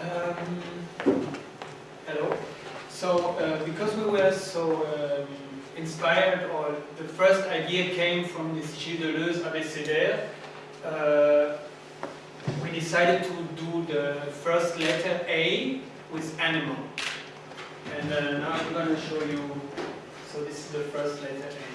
Um, hello. So, uh, because we were so um, inspired, or the first idea came from this Gilles Deleuze abécédaire, uh, we decided to do the first letter A with animal. And uh, now I'm going to show you, so this is the first letter A.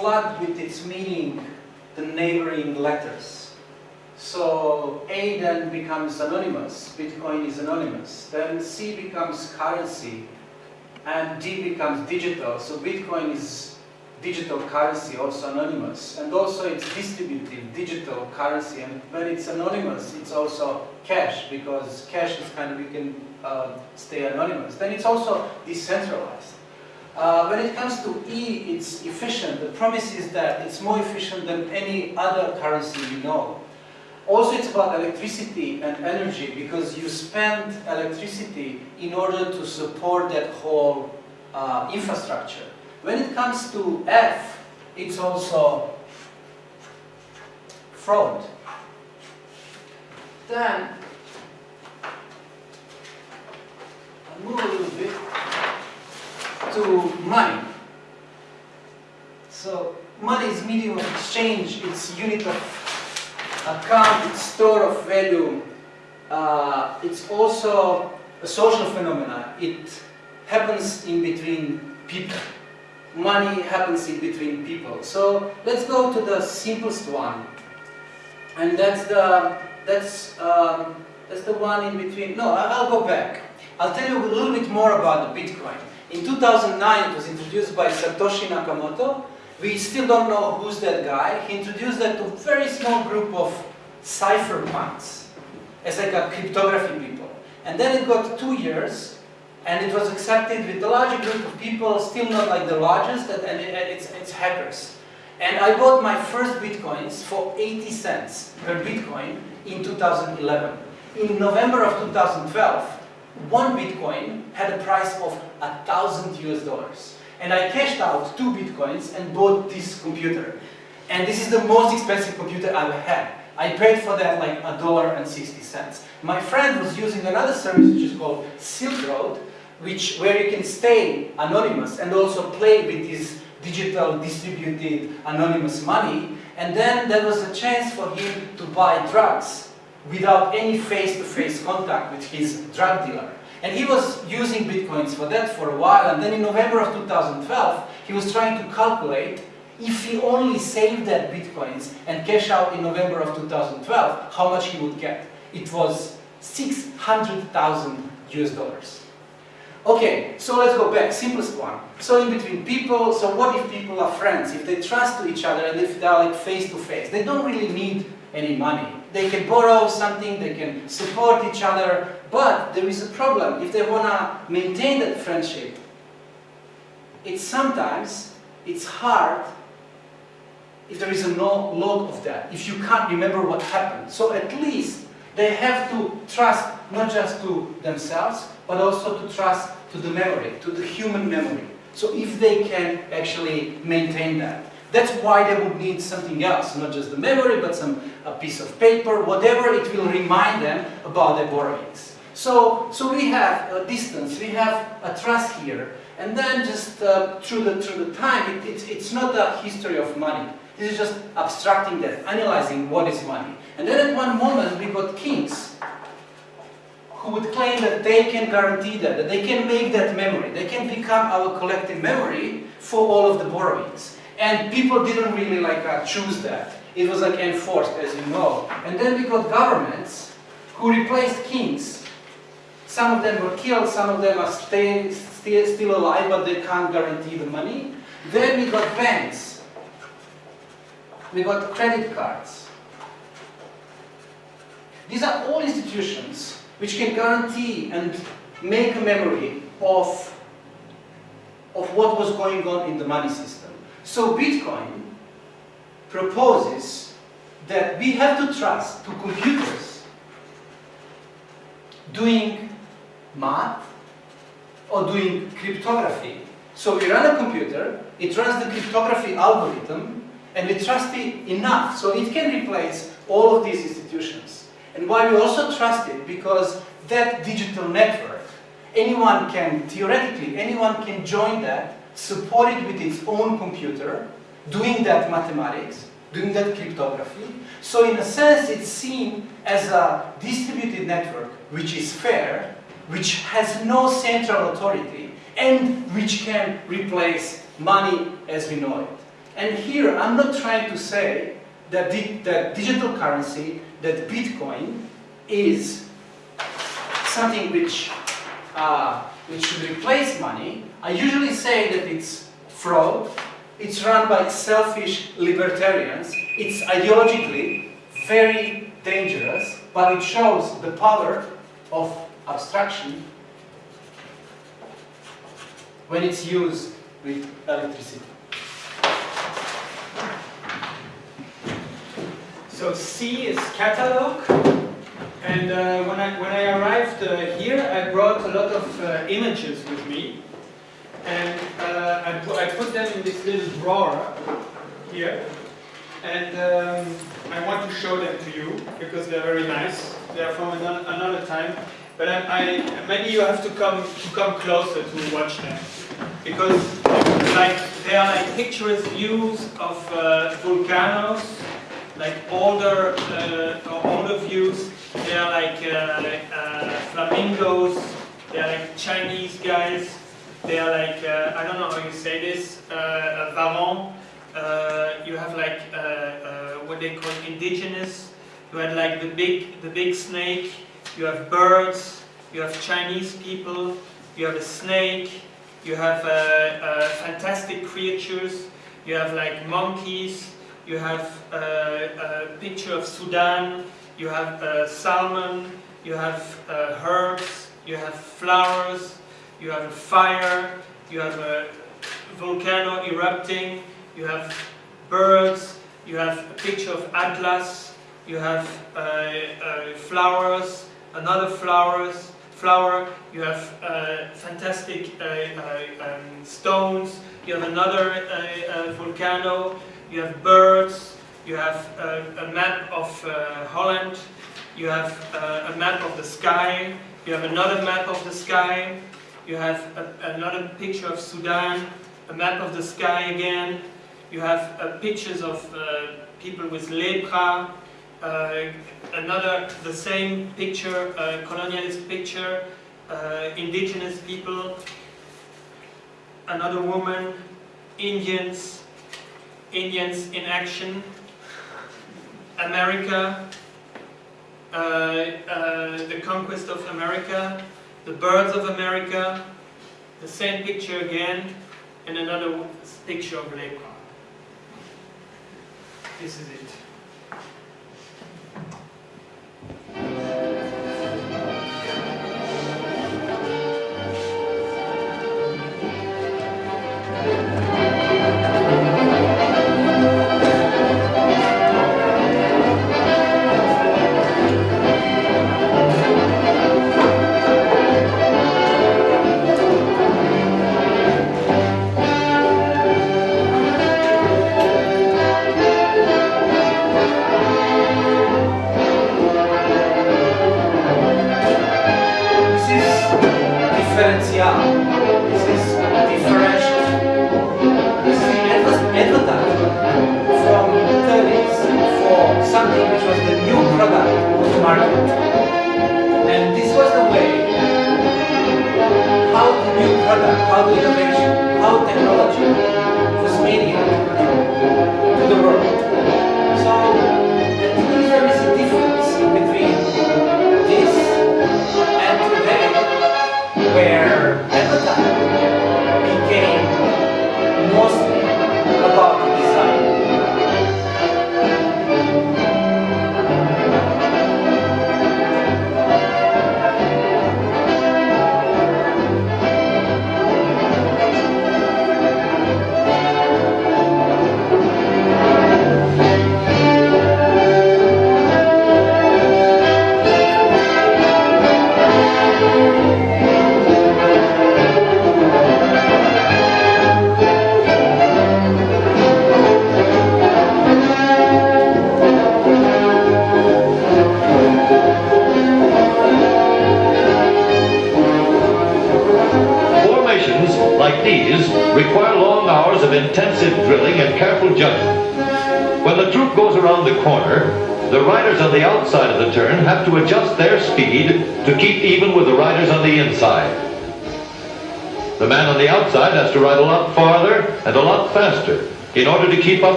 flood with its meaning the neighboring letters. So A then becomes anonymous, Bitcoin is anonymous. Then C becomes currency, and D becomes digital. So Bitcoin is digital currency, also anonymous. And also it's distributed digital currency. And when it's anonymous, it's also cash, because cash is kind of, you can uh, stay anonymous. Then it's also decentralized. Uh, when it comes to E, it's efficient. The promise is that it's more efficient than any other currency you know. Also, it's about electricity and energy because you spend electricity in order to support that whole uh, infrastructure. When it comes to F, it's also fraud. Then, I'll move a little bit to money. So money is medium of exchange, it's unit of account, it's store of value. Uh, it's also a social phenomenon. It happens in between people. Money happens in between people. So let's go to the simplest one, and that's the that's um, that's the one in between. No, I'll go back. I'll tell you a little bit more about the Bitcoin. In 2009, it was introduced by Satoshi Nakamoto. We still don't know who's that guy. He introduced that to a very small group of cypherpunks as like a cryptography people. And then it got two years, and it was accepted with a larger group of people, still not like the largest, and it's, it's hackers. And I bought my first bitcoins for 80 cents per bitcoin in 2011. In November of 2012, one bitcoin had a price of a thousand US dollars. And I cashed out two bitcoins and bought this computer. And this is the most expensive computer I've had. I paid for that like a dollar and 60 cents. My friend was using another service which is called Silk Road, which, where you can stay anonymous and also play with this digital distributed anonymous money. And then there was a chance for him to buy drugs without any face-to-face -face contact with his drug dealer. And he was using bitcoins for that for a while, and then in November of 2012, he was trying to calculate if he only saved that bitcoins and cash out in November of 2012, how much he would get. It was 600,000 US dollars. Okay, so let's go back, simplest one. So in between people, so what if people are friends, if they trust to each other and if they're like face to face, they don't really need any money. They can borrow something, they can support each other, but there is a problem. If they want to maintain that friendship, it's sometimes, it's hard if there is a no log of that, if you can't remember what happened. So at least they have to trust not just to themselves, but also to trust to the memory, to the human memory. So if they can actually maintain that. That's why they would need something else, not just the memory, but some a piece of paper, whatever it will remind them about their borrowings. So, so we have a distance, we have a trust here, and then just uh, through the through the time, it, it, it's not a history of money. This is just abstracting that, analyzing what is money. And then at one moment we got kings who would claim that they can guarantee that, that they can make that memory, they can become our collective memory for all of the borrowings. And people didn't really like uh, choose that. It was like enforced, as you know. And then we got governments who replaced kings. Some of them were killed, some of them are stay, still, still alive, but they can't guarantee the money. Then we got banks. We got credit cards. These are all institutions which can guarantee and make a memory of, of what was going on in the money system. So Bitcoin proposes that we have to trust to computers doing math or doing cryptography. So we run a computer, it runs the cryptography algorithm, and we trust it enough so it can replace all of these institutions. And why we also trust it? Because that digital network, anyone can, theoretically, anyone can join that supported with its own computer, doing that mathematics, doing that cryptography. So in a sense, it's seen as a distributed network which is fair, which has no central authority, and which can replace money as we know it. And here, I'm not trying to say that, the, that digital currency, that Bitcoin, is something which, uh, which should replace money, I usually say that it's fraud, it's run by selfish libertarians, it's ideologically very dangerous, but it shows the power of abstraction when it's used with electricity. So C is catalog, and uh, when, I, when I arrived uh, here, I brought a lot of uh, images with me and uh, I, I, put them in this little drawer here and um, I want to show them to you because they're very nice they are from another, another time but I, I, maybe you have to come to come closer to watch them because like they are like picturesque views of uh, volcanoes, like older uh, older views. They are like uh, uh, flamingos. They are like Chinese guys. They are like uh, I don't know how you say this. Uh, Varan. Uh, you have like uh, uh, what they call indigenous. You had like the big the big snake. You have birds. You have Chinese people. You have a snake. You have uh, uh, fantastic creatures. You have like monkeys. You have uh, a picture of Sudan. You have uh, salmon. You have uh, herbs. You have flowers. You have a fire. You have a volcano erupting. You have birds. You have a picture of Atlas. You have uh, uh, flowers. Another flowers flower, you have uh, fantastic uh, uh, um, stones, you have another uh, volcano, you have birds, you have a map of Holland, you have a map of the sky, you have another map of the sky, you have a, another picture of Sudan, a map of the sky again, you have pictures of people with lepra, uh, another, the same picture, uh, colonialist picture, uh, indigenous people, another woman, Indians, Indians in action, America, uh, uh, the conquest of America, the birds of America, the same picture again, and another picture of lepra. This is it.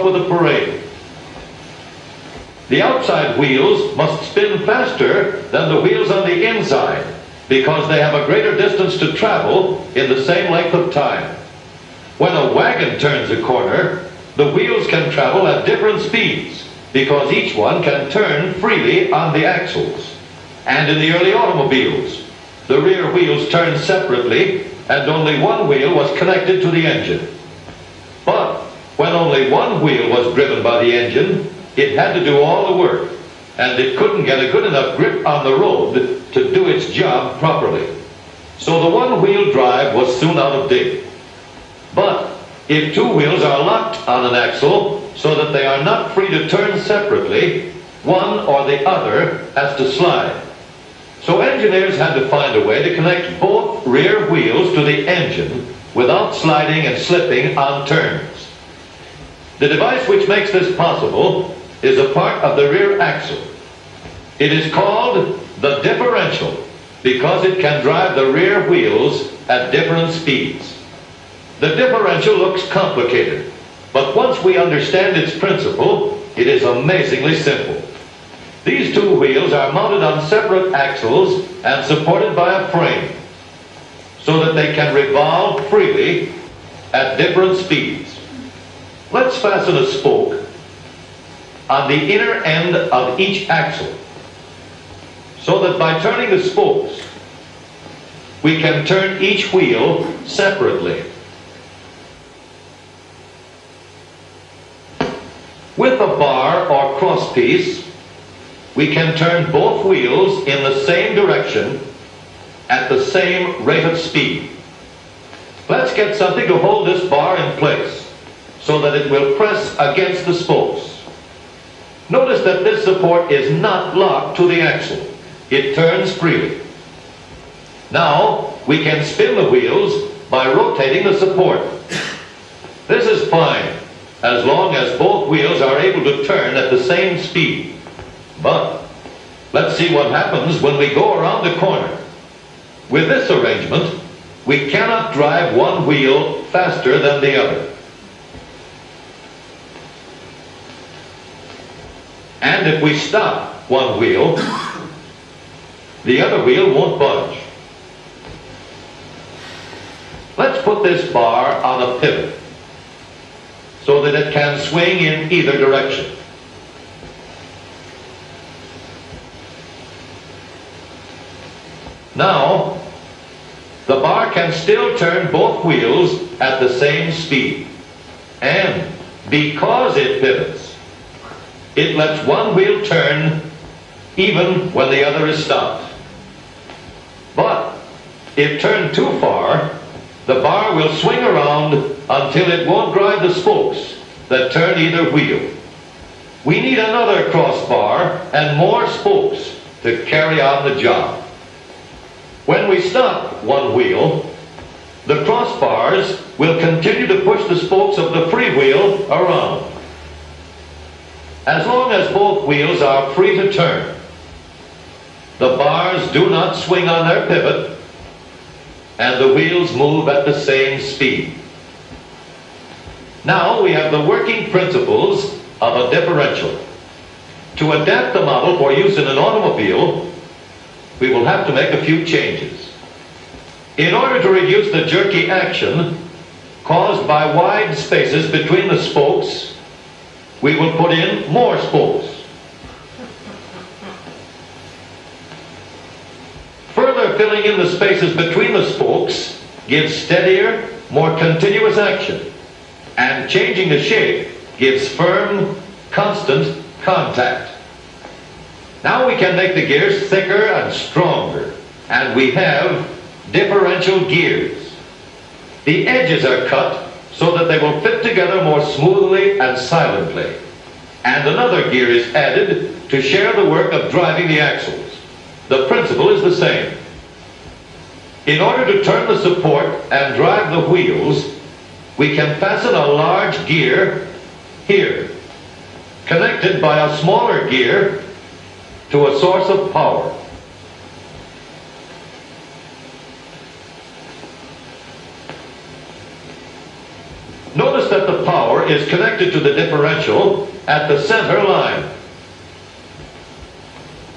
With the parade. The outside wheels must spin faster than the wheels on the inside because they have a greater distance to travel in the same length of time. When a wagon turns a corner, the wheels can travel at different speeds because each one can turn freely on the axles. And in the early automobiles, the rear wheels turned separately and only one wheel was connected to the engine. But when only one wheel was driven by engine, it had to do all the work, and it couldn't get a good enough grip on the road to do its job properly. So the one-wheel drive was soon out of date. But if two wheels are locked on an axle so that they are not free to turn separately, one or the other has to slide. So engineers had to find a way to connect both rear wheels to the engine without sliding and slipping on turns. The device which makes this possible is a part of the rear axle. It is called the differential because it can drive the rear wheels at different speeds. The differential looks complicated, but once we understand its principle, it is amazingly simple. These two wheels are mounted on separate axles and supported by a frame so that they can revolve freely at different speeds. Let's fasten a spoke on the inner end of each axle so that by turning the spokes, we can turn each wheel separately. With a bar or crosspiece, we can turn both wheels in the same direction at the same rate of speed. Let's get something to hold this bar in place so that it will press against the spokes. Notice that this support is not locked to the axle. It turns freely. Now, we can spin the wheels by rotating the support. This is fine, as long as both wheels are able to turn at the same speed. But, let's see what happens when we go around the corner. With this arrangement, we cannot drive one wheel faster than the other. And if we stop one wheel, the other wheel won't budge. Let's put this bar on a pivot so that it can swing in either direction. Now, the bar can still turn both wheels at the same speed. And because it pivots, it lets one wheel turn even when the other is stopped. But if turned too far, the bar will swing around until it won't drive the spokes that turn either wheel. We need another crossbar and more spokes to carry on the job. When we stop one wheel, the crossbars will continue to push the spokes of the free wheel around. As long as both wheels are free to turn, the bars do not swing on their pivot, and the wheels move at the same speed. Now we have the working principles of a differential. To adapt the model for use in an automobile, we will have to make a few changes. In order to reduce the jerky action caused by wide spaces between the spokes, we will put in more spokes. Further filling in the spaces between the spokes gives steadier, more continuous action, and changing the shape gives firm, constant contact. Now we can make the gears thicker and stronger, and we have differential gears. The edges are cut so that they will fit together more smoothly and silently. And another gear is added to share the work of driving the axles. The principle is the same. In order to turn the support and drive the wheels, we can fasten a large gear here, connected by a smaller gear to a source of power. Notice that the power is connected to the differential at the center line.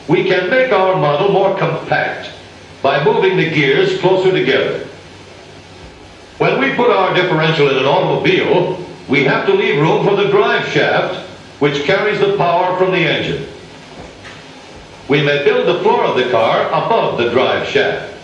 We can make our model more compact by moving the gears closer together. When we put our differential in an automobile, we have to leave room for the drive shaft, which carries the power from the engine. We may build the floor of the car above the drive shaft.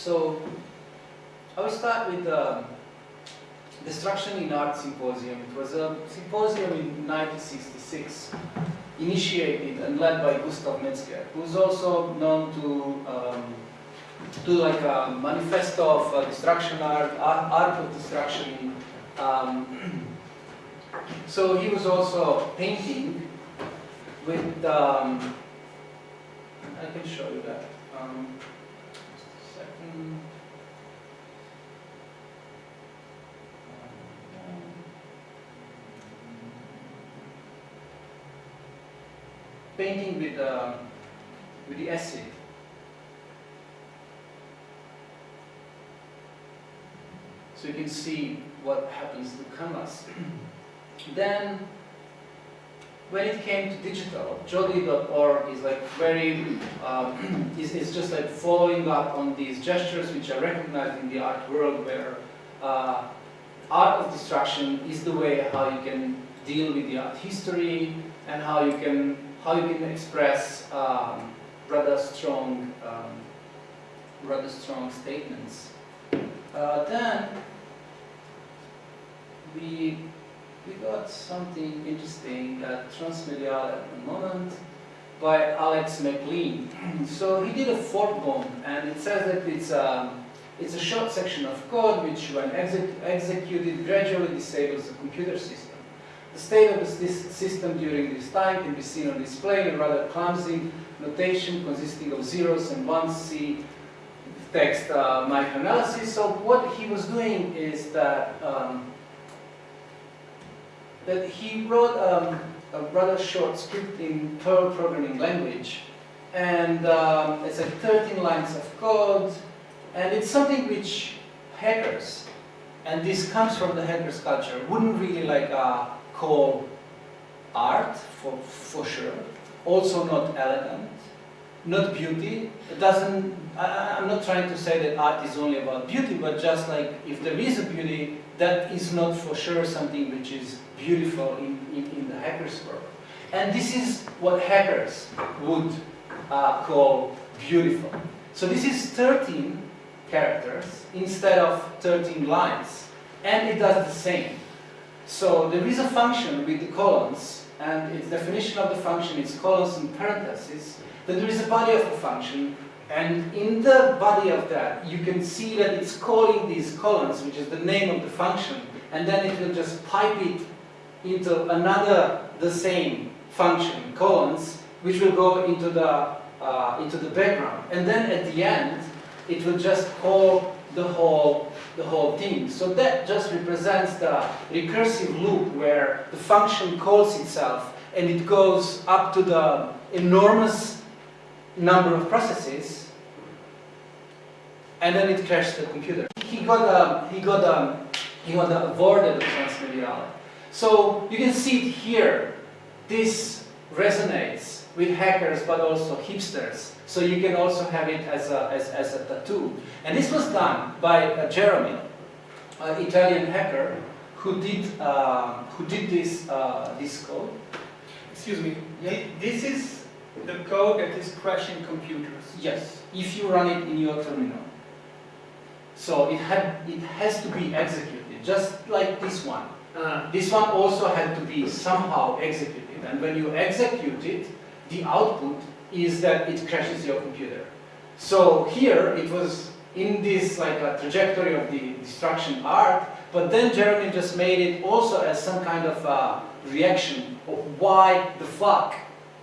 So I will start with the Destruction in Art Symposium. It was a symposium in 1966, initiated and led by Gustav Metzger, who's also known to um, do like a manifesto of uh, destruction art, art, art of destruction. Um, so he was also painting with, um, I can show you that. Um, just a second. Painting with, uh, with the acid. So you can see what happens to canvas. then, when it came to digital, jodi.org is like very, um, is, is just like following up on these gestures which are recognized in the art world where uh, art of destruction is the way how you can deal with the art history and how you can, how you can express um, rather strong, um, rather strong statements. Uh, then we we got something interesting at Transmediale at the moment by Alex McLean. so he did a fork bomb, and it says that it's a it's a short section of code which, when exec executed, gradually disables the computer system. The state of this system during this time can be seen on display in a rather clumsy notation consisting of zeros and ones. See text uh, microanalysis. So what he was doing is that um, that he wrote um, a rather short script in Perl programming language, and um, it's like 13 lines of code, and it's something which hackers, and this comes from the hackers culture, wouldn't really like uh, call art for for sure. Also not elegant, not beauty. It doesn't, I, I'm not trying to say that art is only about beauty, but just like if there is a beauty, that is not for sure something which is beautiful in, in, in the hacker's world. And this is what hackers would uh, call beautiful. So this is 13 characters instead of 13 lines. And it does the same. So there is a function with the colons, and its definition of the function is colons and parentheses, then there is a body of the function, and in the body of that, you can see that it's calling these colons, which is the name of the function, and then it will just pipe it into another, the same function, colons, which will go into the, uh, into the background. And then at the end, it will just call the whole, the whole thing. So that just represents the recursive loop where the function calls itself and it goes up to the enormous number of processes and then it crashed the computer. He got a, he got a, he got a award at the Transmediale. So you can see it here. This resonates with hackers but also hipsters. So you can also have it as a, as, as a tattoo. And this was done by uh, Jaromil, an Italian hacker who did, uh, who did this, uh, this code. Excuse me, Yeah. this is the code that is crashing computers. Yes, if you run it in your terminal. So it, had, it has to be executed, just like this one. Ah, This one also had to be somehow executed. And when you execute it, the output is that it crashes your computer. So here it was in this like a trajectory of the destruction art, but then Jaromil just made it also as some kind of uh, reaction of why the fuck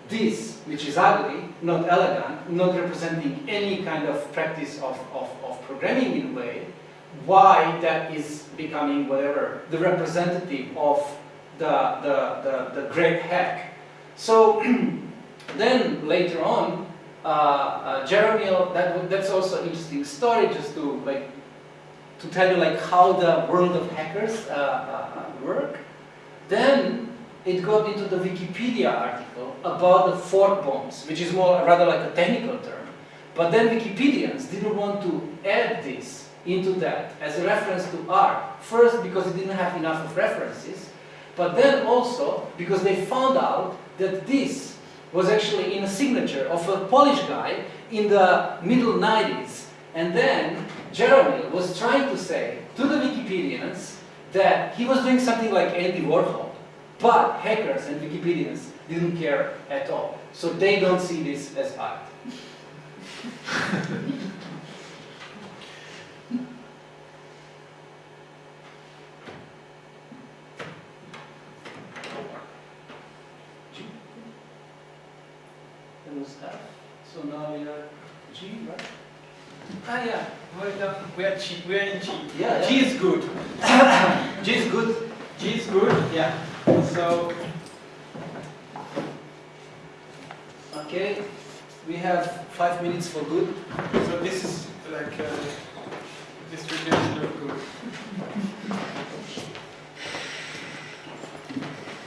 this, which is ugly, not elegant, not representing any kind of practice of, of, of programming in a way, why that is becoming whatever, the representative of the, the, the, the great hack. So then later on, uh, uh, Jaromil, that, that's also an interesting story just to like to tell you like how the world of hackers uh, uh, work. Then it got into the Wikipedia article about the fork bombs, which is more rather like a technical term. But then Wikipedians didn't want to add this into that as a reference to art. First, because it didn't have enough of references, But then also, because they found out that this was actually in a signature of a Polish guy in the middle 90s. And then Jaromil was trying to say to the Wikipedians that he was doing something like Andy Warhol, but hackers and Wikipedians didn't care at all. So they don't see this as art. That was F. So now we are G, right? Ah, yeah, we're, done. we are G, we are in G. Yeah, G is good. G is good. G is good, yeah. So, Okay, we have five minutes for good. so this is like a distribution of good.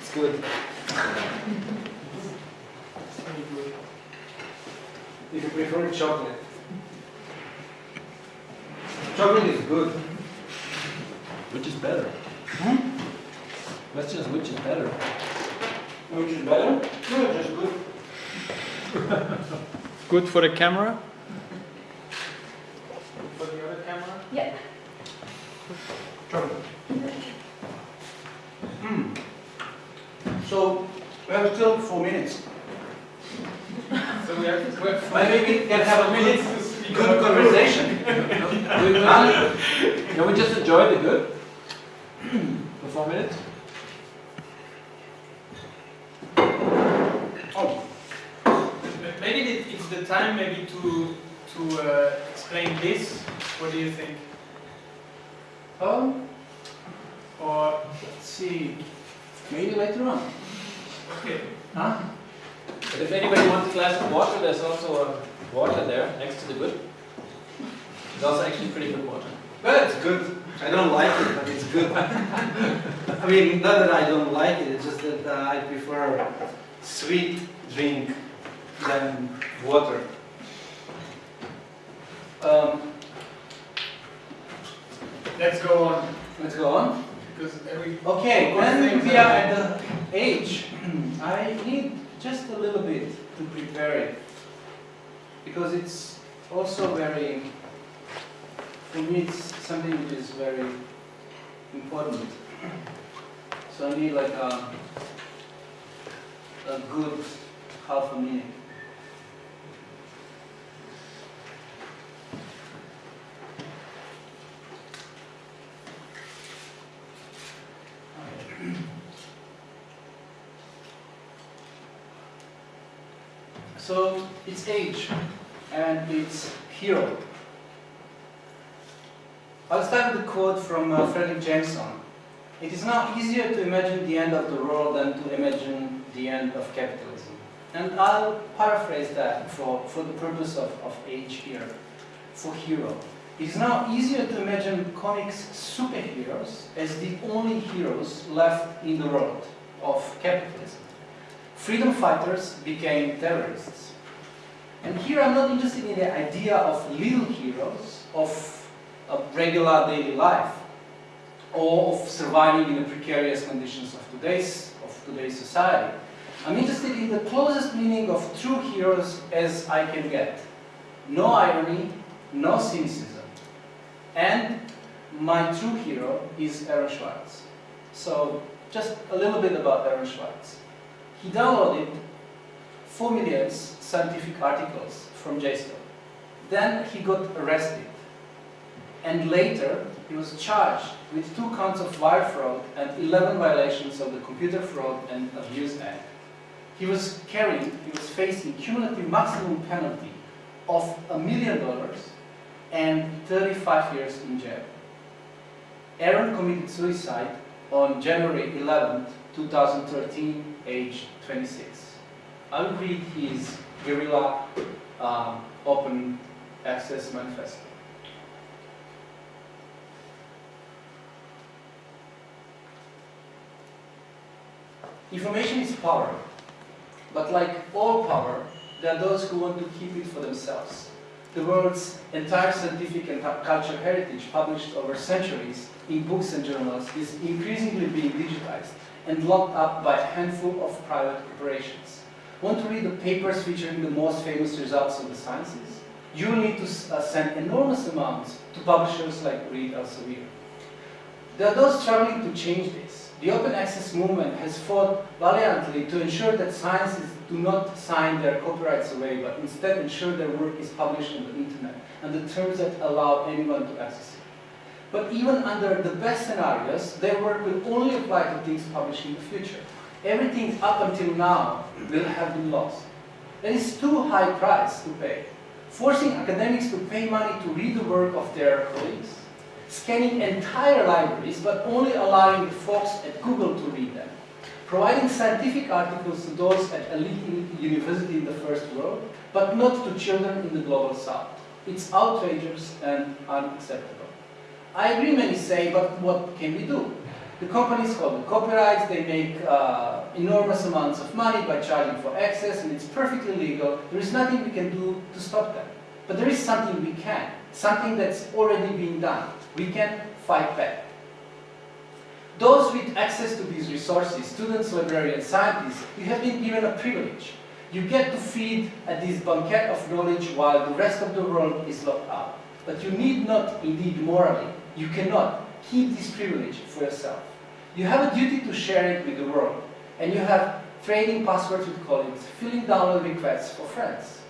It's good. It's very good. If you prefer chocolate. Chocolate is good. Which is better? Hmm? Question is which is better? Which is better? No, just good. Good for the camera? For the other camera? Yeah. Chocolate. Hmm. So, we have still four minutes. So we have, Maybe we can have a minutes good, to speak good about conversation. We- we- Can we just enjoy the good? For four minutes? Oh, Maybe it's the time maybe to, to uh, explain this. What do you think? um, Or, let's see. Maybe later on. okay, Huh? But if anybody wants a glass of water, there's also a water there next to the good. It's also actually pretty good water. Well, it's good. I don't like it, but it's good. I mean, not that I don't like it, it's just that uh, I prefer sweet drink than water. Um, let's go on. let's go on. Because every, Okay, Good when we are- are at the age, I need just a little bit to prepare it. Because it's also very, for me, it's something which is very important. So I need like a, a good half a minute. So it's age and it's hero. I'll start with a quote from uh, Fredric Jameson. It is now easier to imagine the end of the world than to imagine the end of capitalism. And I'll paraphrase that for, for the purpose of, of age here, for hero. It is now easier to imagine comics superheroes as the only heroes left in the world of capitalism. Freedom fighters became terrorists. And here I'm not interested in the idea of little heroes, of a regular daily life, or of surviving in the precarious conditions of today's, of today's society. I'm interested in the closest meaning of true heroes as I can get. No irony, no cynicism. And my true hero is Aaron Swartz. So just a little bit about Aaron Swartz. He downloaded 4 million scientific articles from JSTOR. Then he got arrested. And later, he was charged with two counts of wire fraud and 11 violations of the Computer Fraud and Abuse Act. He was carrying, he was facing cumulative maximum penalty of a million dollars and 35 years in jail. Aaron committed suicide on January 11, 2013, age 26. I'll read his guerrilla um, open access manifesto. Information is power, but like all power, there are those who want to keep it for themselves. the world's entire scientific and cultural heritage published over centuries in books and journals is increasingly being digitized and locked up by a handful of private corporations. Want to read the papers featuring the most famous results of the sciences? You will need to uh, send enormous amounts to publishers like Reed Elsevier. There are those struggling to change this. The open access movement has fought valiantly to ensure that scientists do not sign their copyrights away, but instead ensure their work is published on the internet and the terms that allow anyone to access it. But even under the best scenarios, their work will only apply to things published in the future. Everything up until now will have been lost. That is too high price to pay. Forcing academics to pay money to read the work of their colleagues, scanning entire libraries but only allowing the folks at Google to read them, providing scientific articles to those at elite university in the first world, but not to children in the global south. It's outrageous and unacceptable. I agree many say, but what can we do? The companies hold the copyrights, they make uh, enormous amounts of money by charging for access, and it's perfectly legal. There is nothing we can do to stop them. But there is something we can, something that's already being done. We can fight back. Those with access to these resources, students, librarians, scientists, you have been given a privilege. You get to feed at this banquet of knowledge while the rest of the world is locked out. But you need not, indeed morally, you cannot keep this privilege for yourself. You have a duty to share it with the world, and you have trading passwords with colleagues, filling download requests for friends.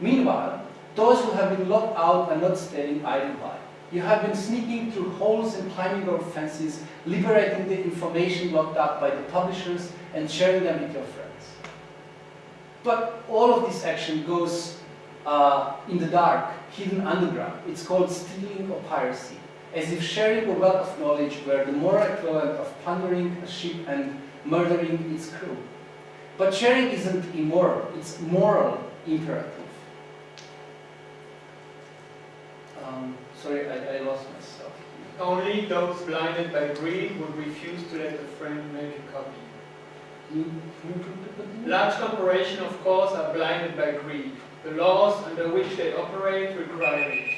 Meanwhile, those who have been locked out are not staying idle by. You have been sneaking through holes and climbing over fences, liberating the information locked up by the publishers and sharing them with your friends. But all of this action goes uh, in the dark, hidden underground. It's called stealing or piracy as if sharing a wealth of knowledge were the moral equivalent of plundering a ship and murdering its crew. But sharing isn't immoral, it's moral imperative. Um, sorry, I, I lost myself. Only those blinded by greed would refuse to let a friend make a copy. Large corporations, of course, are blinded by greed. The laws under which they operate require it.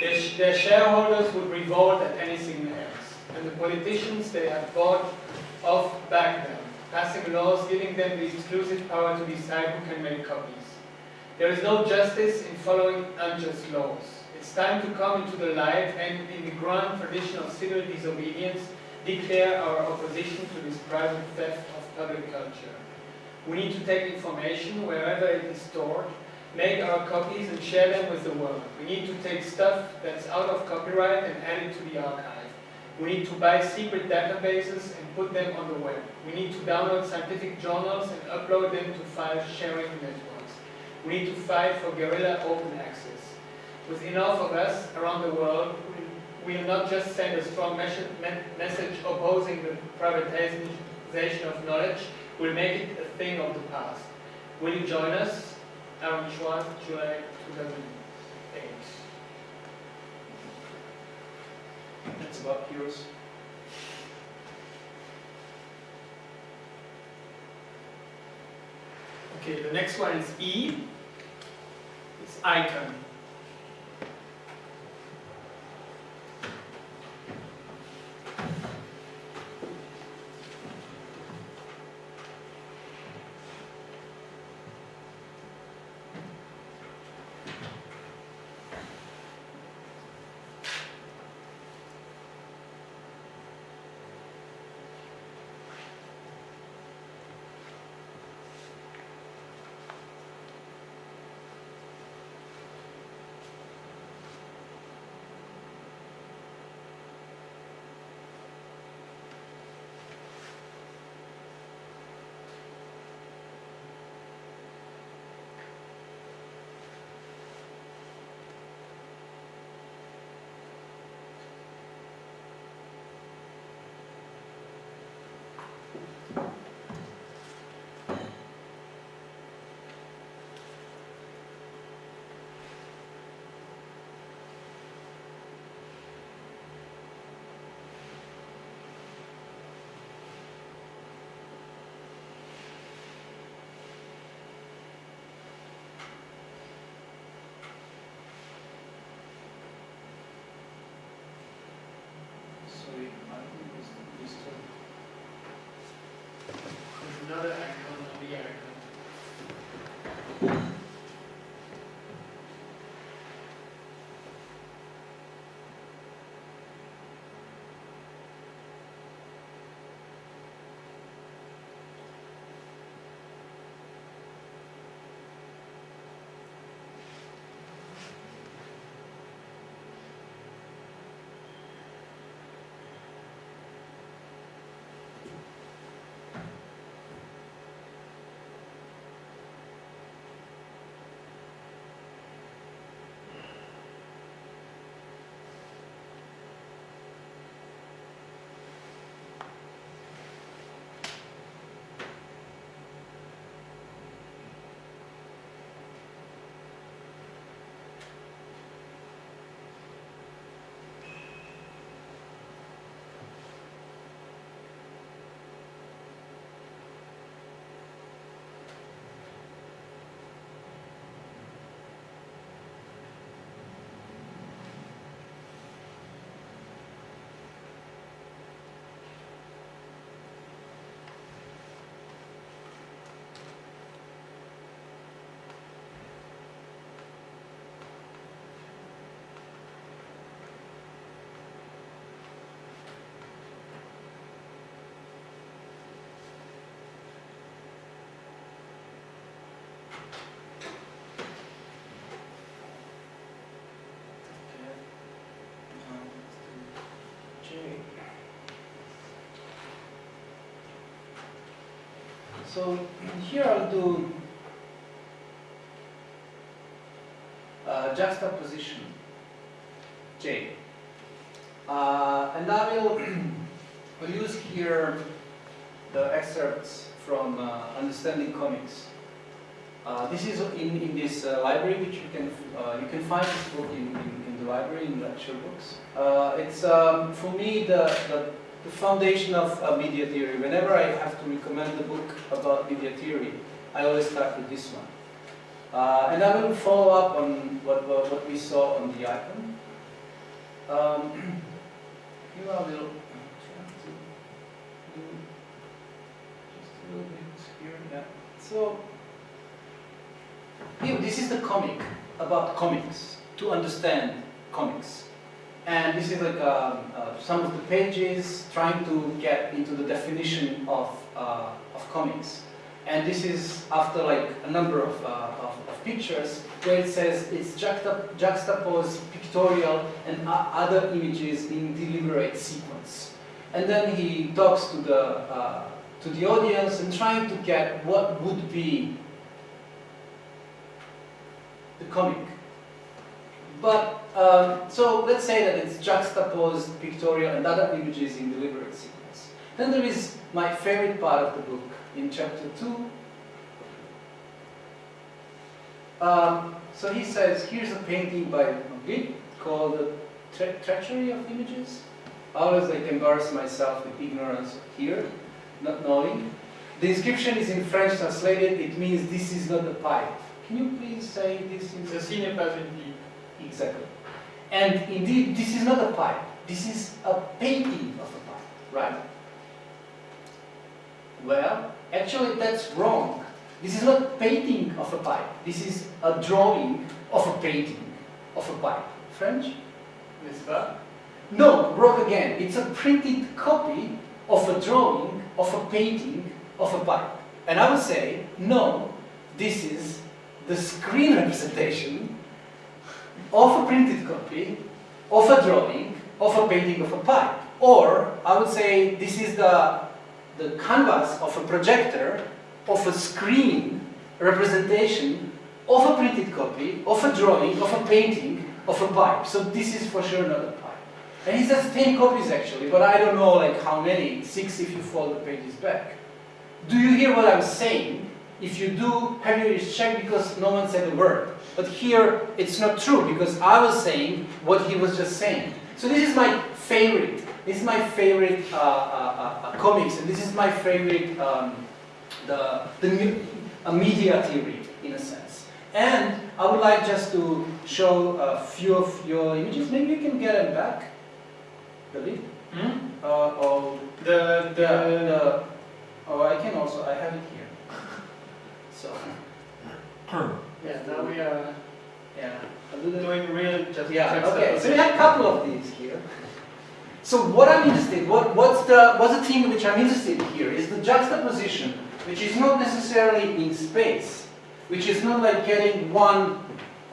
Their, their shareholders would revolt at anything else, and the politicians they have bought off back them, passing laws giving them the exclusive power to decide who can make copies. There is no justice in following unjust laws. It's time to come into the light and, in the grand tradition of civil disobedience, declare our opposition to this private theft of public culture. We need to take information wherever it is stored make our copies and share them with the world. We need to take stuff that's out of copyright and add it to the archive. We need to buy secret databases and put them on the web. We need to download scientific journals and upload them to file sharing networks. We need to fight for guerrilla open access. With enough of us around the world, we will not just send a strong message opposing the privatization of knowledge, we'll make it a thing of the past. Will you join us? LH1, July 2008. That's about yours. Okay, the next one is E. It's icon. There's another act on the act. So here I'll do uh, juxtaposition J. Uh, and I will will use here the excerpts from uh, Understanding Comics. Uh, this is in, in this uh, library, which you can uh, you can find this book in, in, library in lecture books. Uh, it's um, for me the, the the foundation of uh, media theory. Whenever I have to recommend a book about media theory, I always start with this one. Uh, and I will follow up on what, what, what we saw on the icon. Um, here I will try to do just a little bit here. Yeah. So here, this is the comic about comics to understand comics. And this is like um, uh, some of the pages trying to get into the definition of, uh, of comics. And this is after like a number of, uh, of, of, pictures where it says it's juxtap juxtaposed pictorial and other images in deliberate sequence. And then he talks to the, uh, to the audience and trying to get what would be the comic. But, um, so let's say that it's juxtaposed pictorial and other images in deliberate sequence. Then there is my favorite part of the book in chapter 2. Um, so he says, here's a painting by Magritte called The Tre Treachery of Images. I always like embarrass myself with ignorance here, not knowing. The inscription is in French translated, it means this is not a pipe. Can you please say this in Ceci n'est pas une pipe. Exactly. And indeed, this is not a pipe. This is a painting of a pipe, right? Well, actually that's wrong. This is not painting of a pipe. This is a drawing of a painting of a pipe. French? N'est-ce? No, wrong again. It's a printed copy of a drawing of a painting of a pipe. And I would say, no, this is the screen representation of a printed copy, of a drawing, of a painting of a pipe. Or, I would say, this is the, the canvas of a projector, of a screen representation of a printed copy, of a drawing, of a painting, of a pipe. So this is for sure not a pipe. And he says 10 copies actually, but I don't know like how many, 6 if you fold the pages back. Do you hear what I'm saying? If you do, have ears checked because no one said a word. But here, it's not true because I was saying what he was just saying. So this is my favorite. This is my favorite uh, uh, uh, comics, and this is my favorite um, the the media theory in a sense. And I would like just to show a few of your images. Maybe you can get them back. Really? Hmm? Uh, or The, the, yeah, the Oh, I can also, I have it here. So, Yeah, now we are yeah. doing real just Yeah, okay, so we have a couple of these here. So what I'm interested, what, what's the, what's the thing which I'm interested in here is the juxtaposition, which is not necessarily in space, which is not like getting one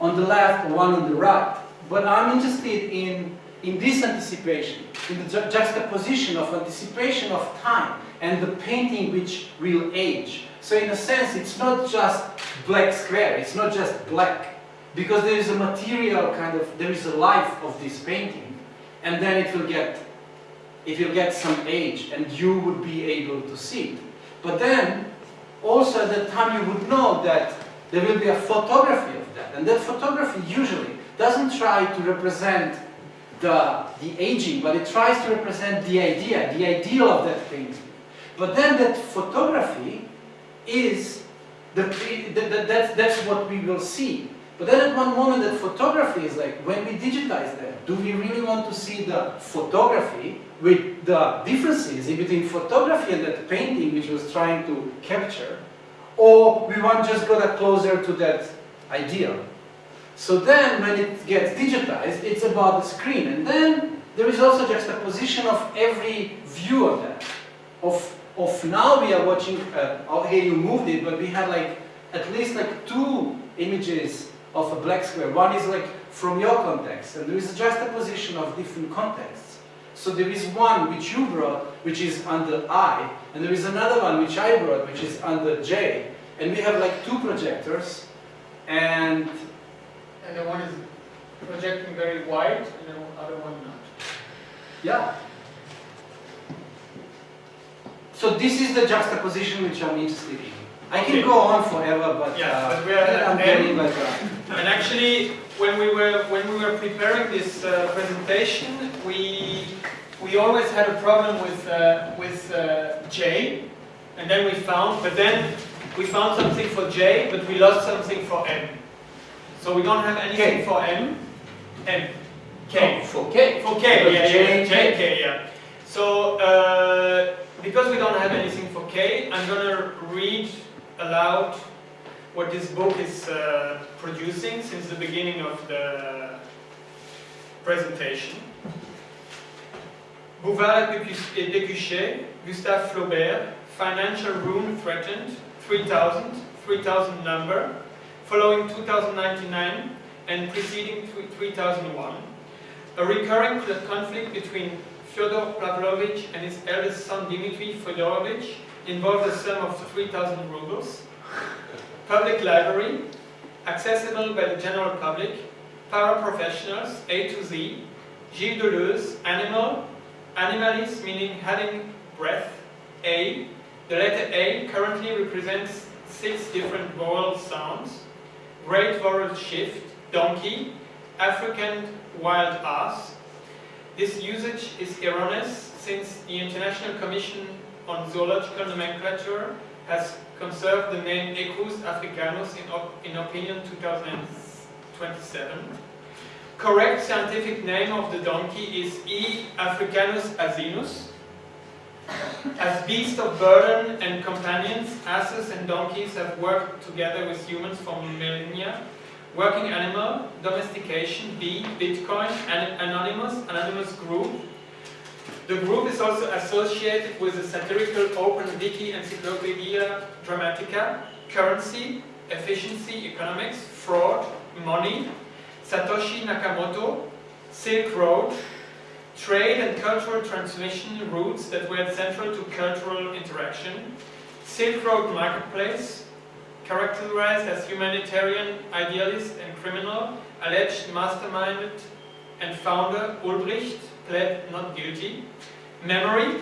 on the left or one on the right, but I'm interested in, in this anticipation, in the ju- juxtaposition of anticipation of time and the painting which will age. So in a sense, it's not just black square, it's not just black, because there is a material kind of, there is a life of this painting, and then it will get, it will get some age, and you would be able to see it. But then, also at that time you would know that there will be a photography of that, and that photography usually doesn't try to represent the, the aging, but it tries to represent the idea, the ideal of that painting. But then that photography is, that's, what we will see. But then at one moment that photography is like, when we digitize that, do we really want to see the photography with the differences in between photography and that painting which was trying to capture? Or we want just got closer to that idea. So then when it gets digitized, it's about the screen. And then there is also juxtaposition of every view of that. Of, of now we are watching, uh, oh, here you moved it, but we had like at least like two images of a black square. One is like from your context, and there is just a position of different contexts. So there is one which you brought, which is under I, and there is another one which I brought, which is under J. And we have like two projectors, and and the one is projecting very wide and the other one not. yeah. So this is the juxtaposition which I'm interested in. I can Okay. go on forever, but, Yeah, uh, but we are I'm getting like And actually, when we were when we were preparing this uh, presentation, we we always had a problem with uh, with uh, J, and then we found, but then we found something for J, but we lost something for M. So we don't have anything K. for M, M, K. oh, for K. For K, yeah, J, yeah, K. J, K, yeah. So, uh, because we don't have anything for K, I'm gonna read aloud what this book is uh, producing since the beginning of the presentation. Bouvard et Pécuchet, Gustave Flaubert, Financial Ruin Threatened, 3000, 3000 number, following 2099 and preceding 3001. A recurring conflict between Fyodor Pavlovich and his eldest son Dmitry Fyodorovich involved a sum of 3,000 rubles. Public library, accessible by the general public, paraprofessionals, A to Z, Gilles Deleuze, animal, animalis meaning having breath, A. The letter A currently represents six different vowel sounds. Great vowel shift, donkey, African wild ass. This usage is erroneous since the International Commission on Zoological Nomenclature has conserved the name Equus africanus in, op- in opinion 2027. Correct scientific name of the donkey is E. africanus asinus. As beasts of burden and companions, asses and donkeys have worked together with humans for millennia. Working animal, domestication, B, Bitcoin, an anonymous, anonymous group. The group is also associated with the satirical Open Wiki Encyclopedia Dramatica, currency, efficiency, economics, fraud, money, Satoshi Nakamoto, Silk Road, trade and cultural transmission routes that were central to cultural interaction, Silk Road Marketplace, characterized as humanitarian, idealist and criminal, alleged mastermind and founder Ulbricht pled not guilty. Memory,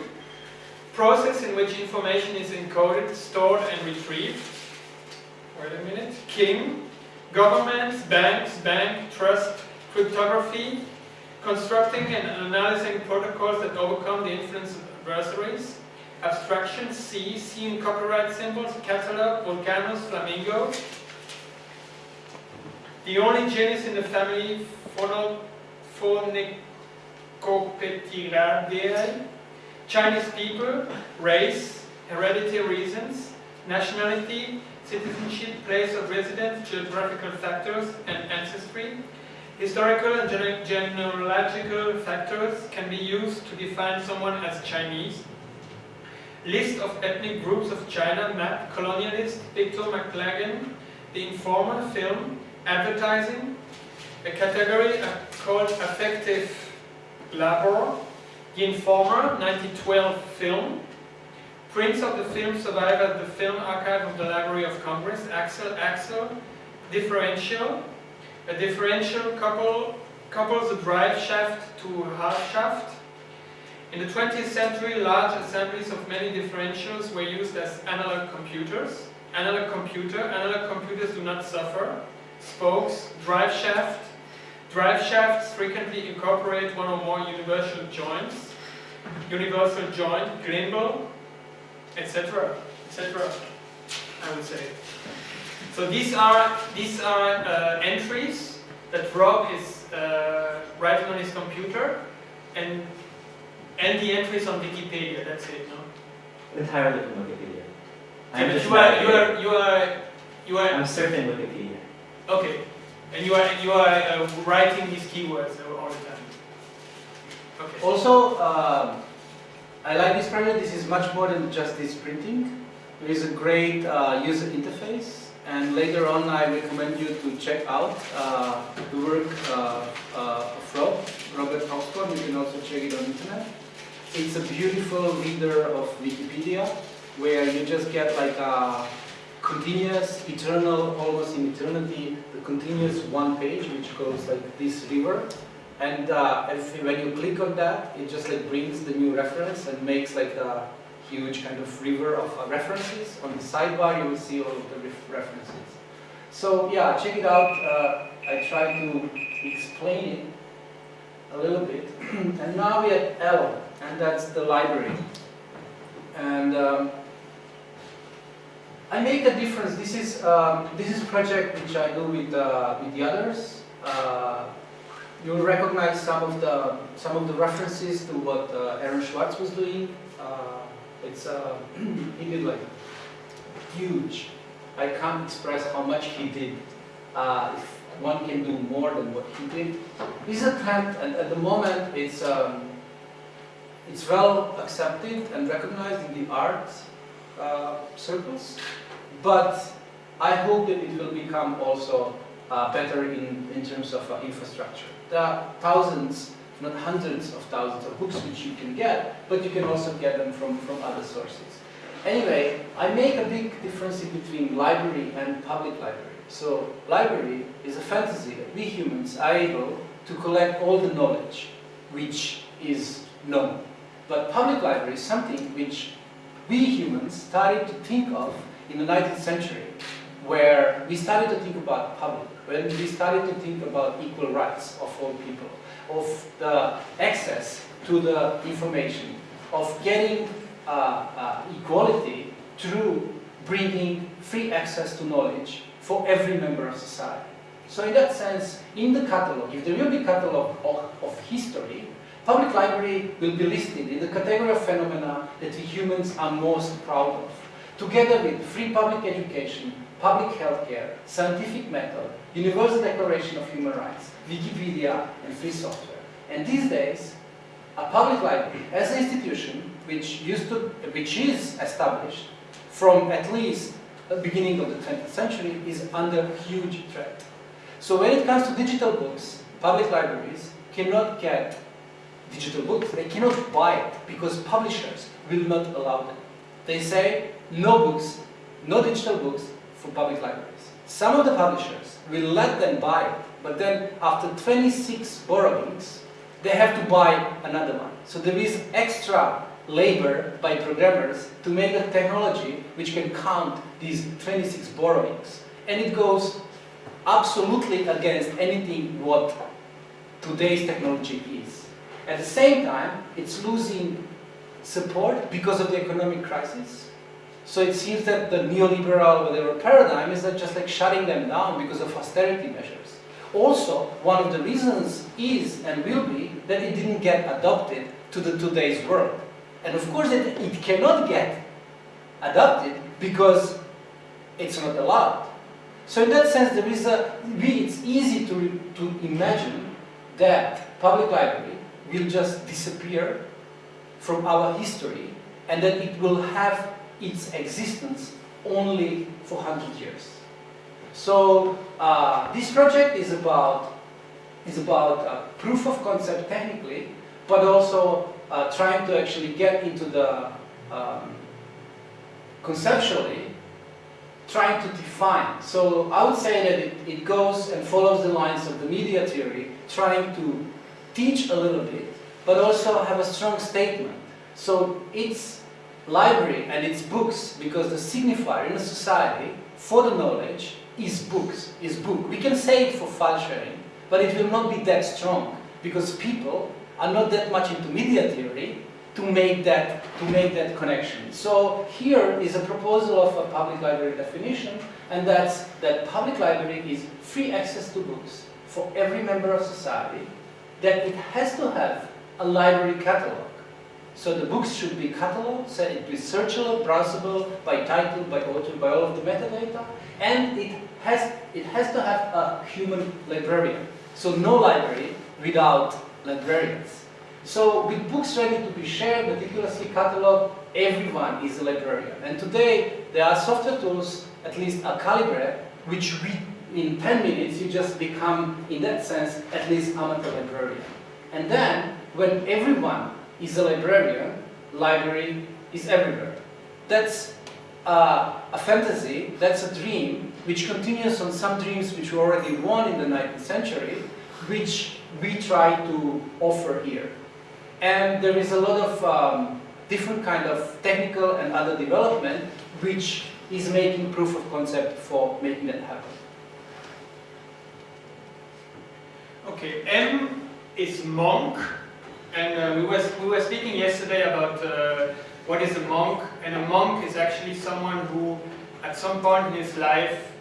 process in which information is encoded, stored and retrieved. Wait a minute. King, governments, banks, bank, trust, cryptography, constructing and analyzing protocols that overcome the influence of adversaries, abstraction, C, C in copyright symbols, catalog, volcanoes, flamingo. The only genus in the family, Phono, Phonecopetiradeae, Chinese people, race, heredity reasons, nationality, citizenship, place of residence, geographical factors, and ancestry. Historical and genealogical factors can be used to define someone as Chinese. List of ethnic groups of China map, colonialist, Victor McLaglen, The Informer film, advertising, a category called affective labor, The Informer, 1912 film, prints of the film survive at the Film Archive of the Library of Congress, Axle, Axle, differential, a differential couple, couples a drive shaft to half shaft. In the 20th century, large assemblies of many differentials were used as analog computers. Analog computer, analog computers do not suffer. Spokes, drive shaft. Drive shafts frequently incorporate one or more universal joints. Universal joint, gimbal, etc., etc. I would say. So these are these are uh, entries that Rob is uh, writing on his computer, and and the entries on Wikipedia. That's it. No. Entirely from Wikipedia. Okay, I'm but just you are you are you are you are I'm surfing Wikipedia. okay, and you are you are uh, writing these keywords all the time. Okay. Also, um, I like this project. This is much more than just this printing. There is a great uh, user interface, and later on, I recommend you to check out uh, the work uh, uh, of Rob, Robert Ochshorn. You can also check it on internet. It's a beautiful reader of Wikipedia, where you just get like a continuous, eternal, almost in eternity, the continuous one page, which goes like this river. And uh, if, when you click on that, it just like brings the new reference and makes like a huge kind of river of uh, references. On the sidebar, you will see all of the ref- references. So yeah, check it out. Uh, I try to explain it a little bit. and now we're at L, and that's the library. And um, I make a difference. This is um, this is a project which I do with uh, with the others. Uh, You'll recognize some of the some of the references to what uh, Aaron Swartz was doing. Uh, it's uh, he did like huge. I can't express how much he did. Uh, if one can do more than what he did, this attempt, and at the moment, it's um, it's well accepted and recognized in the art uh, circles. But I hope that it will become also uh, better in, in terms of uh, infrastructure. There are thousands, if not hundreds of thousands of books which you can get, but you can also get them from, from other sources. Anyway, I make a big difference between library and public library. So library is a fantasy that we humans are able to collect all the knowledge which is known. But public library is something which we humans started to think of in the 19th century, where we started to think about public, when we started to think about equal rights of all people, of the access to the information, of getting uh, uh, equality through bringing free access to knowledge for every member of society. So in that sense, in the catalog, if there will be a catalog of, of history, public library will be listed in the category of phenomena that we humans are most proud of, together with free public education, public healthcare, scientific method, Universal Declaration of Human Rights, Wikipedia, and free software. And these days, a public library as an institution which used to, which is established from at least the beginning of the 20th century is under huge threat. So when it comes to digital books, public libraries cannot get digital books, they cannot buy it because publishers will not allow them. They say no books, no digital books for public libraries. Some of the publishers will let them buy it, but then after 26 borrowings, they have to buy another one. So there is extra labor by programmers to make a technology which can count these 26 borrowings. And it goes absolutely against anything what today's technology is. At the same time, it's losing support because of the economic crisis. So it seems that the neoliberal whatever paradigm is that just like shutting them down because of austerity measures. Also, one of the reasons is and will be that it didn't get adopted to the today's world. And of course, it, it cannot get adopted because it's not allowed. So in that sense, there is a, it's easy to, to imagine that public library will just disappear from our history and that it will have its existence only for 100 years. So uh, this project is about, is about uh, proof of concept technically, but also uh, trying to actually get into the um, conceptually trying to define. So I would say that it, it goes and follows the lines of the media theory, trying to teach a little bit, but also have a strong statement. So its library and its books, because the signifier in a society for the knowledge is books, is book. We can say it for file sharing, but it will not be that strong, because people are not that much into media theory, to make that to make that connection. So here is a proposal of a public library definition, and that's that public library is free access to books for every member of society, that it has to have a library catalog. So the books should be cataloged, so it be searchable, browsable by title, by author, by all of the metadata, and it has, it has to have a human librarian. So no library without librarians. So with books ready to be shared, meticulously cataloged, everyone is a librarian. And today there are software tools, at least a Calibre, which we, in 10 minutes you just become, in that sense, at least amateur librarian. And then, when everyone is a librarian, library is everywhere. That's uh, a fantasy, that's a dream, which continues on some dreams which were already won in the 19th century, which we try to offer here. And there is a lot of um, different kind of technical and other development which is making proof of concept for making that happen. Okay, M is monk, and uh, we, was, we were speaking yesterday about uh, what is a monk, and a monk is actually someone who at some point in his life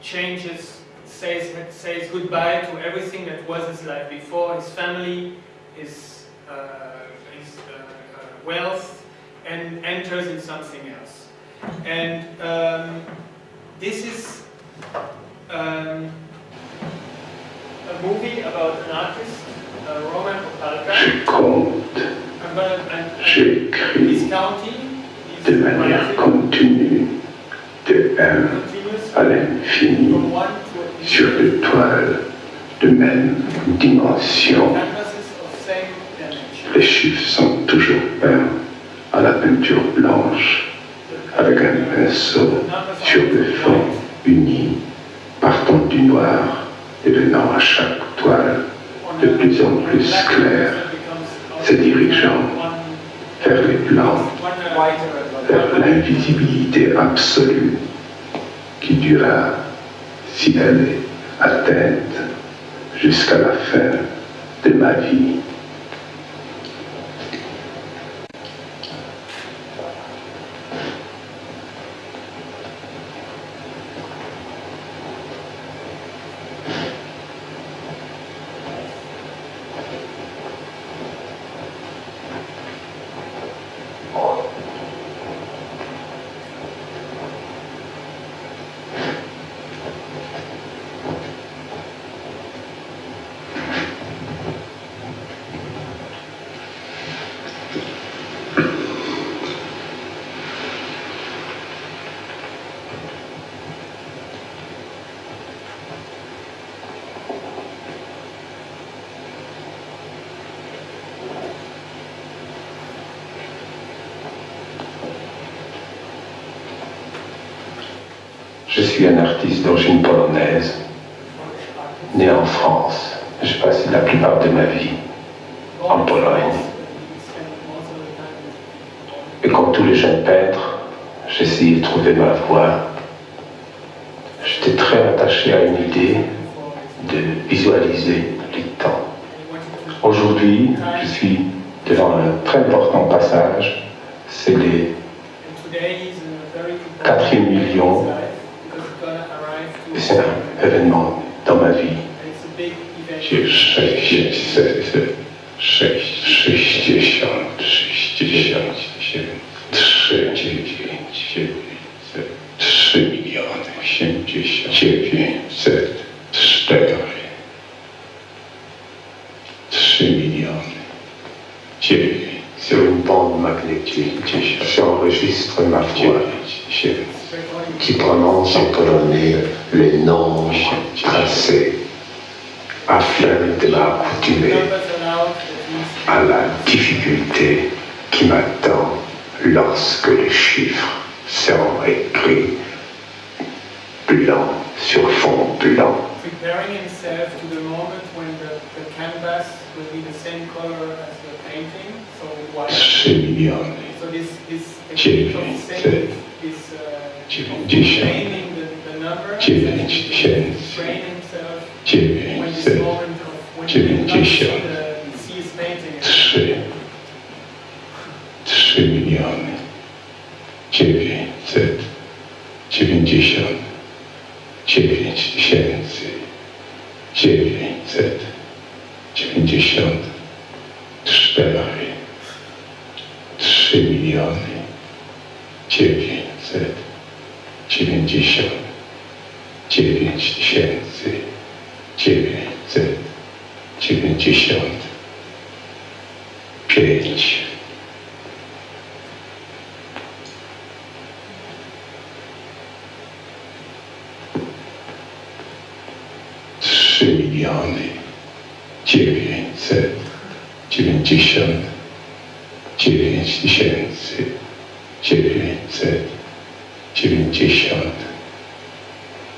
changes, says, says goodbye to everything that was his life before, his family, his uh, his uh, uh, wealth and enters in something else. And um, this is um, a movie about an artist, uh, Roman Opalka. Je compte, I'm gonna, I'm, j'écris he's counting, he's de manière continue de 1 continuously à l'infini sur des toiles de même dimension. Les chiffres sont toujours peints à la peinture blanche avec un pinceau sur des fonds unis, partant du noir et venant à chaque toile de plus en plus clair, se dirigeant vers les blancs, vers l'invisibilité absolue qui dura, si elle est atteinte, jusqu'à la fin de ma vie. Je suis un artiste d'origine polonaise, né en France. J'ai passé la plupart de ma vie en Pologne. Et comme tous les jeunes peintres, essayé de trouver ma voie. J'étais très attaché à une idée de visualiser les temps. Aujourd'hui, je suis devant un très important passage. C'est les quatrième million. événement dans ma vie. Sześćdziesiąt, sześćdziesiąt, sześćdziesiąt. Les noms tracés afin de m'accoutumer à la difficulté qui m'attend lorsque les chiffres seront écrits blanc sur fond blanc. preparing himself to the moment when dziewięć tysięcy, dziewięćset, dziewięćdziesiąt, trzy, trzy miliony, dziewięćset, dziewięćdziesiąt, dziewięć tysięcy, dziewięćset, dziewięćdziesiąt, cztery, trzy miliony, dziewięćset, dziewięćdziesiąt, dziewięć tysięcy dziewięćset dziewięćdziesiąt pięć. Trzy miliony dziewięćset dziewięćdziesiąt dziewięć tysięcy dziewięćset dziewięćdziesiąt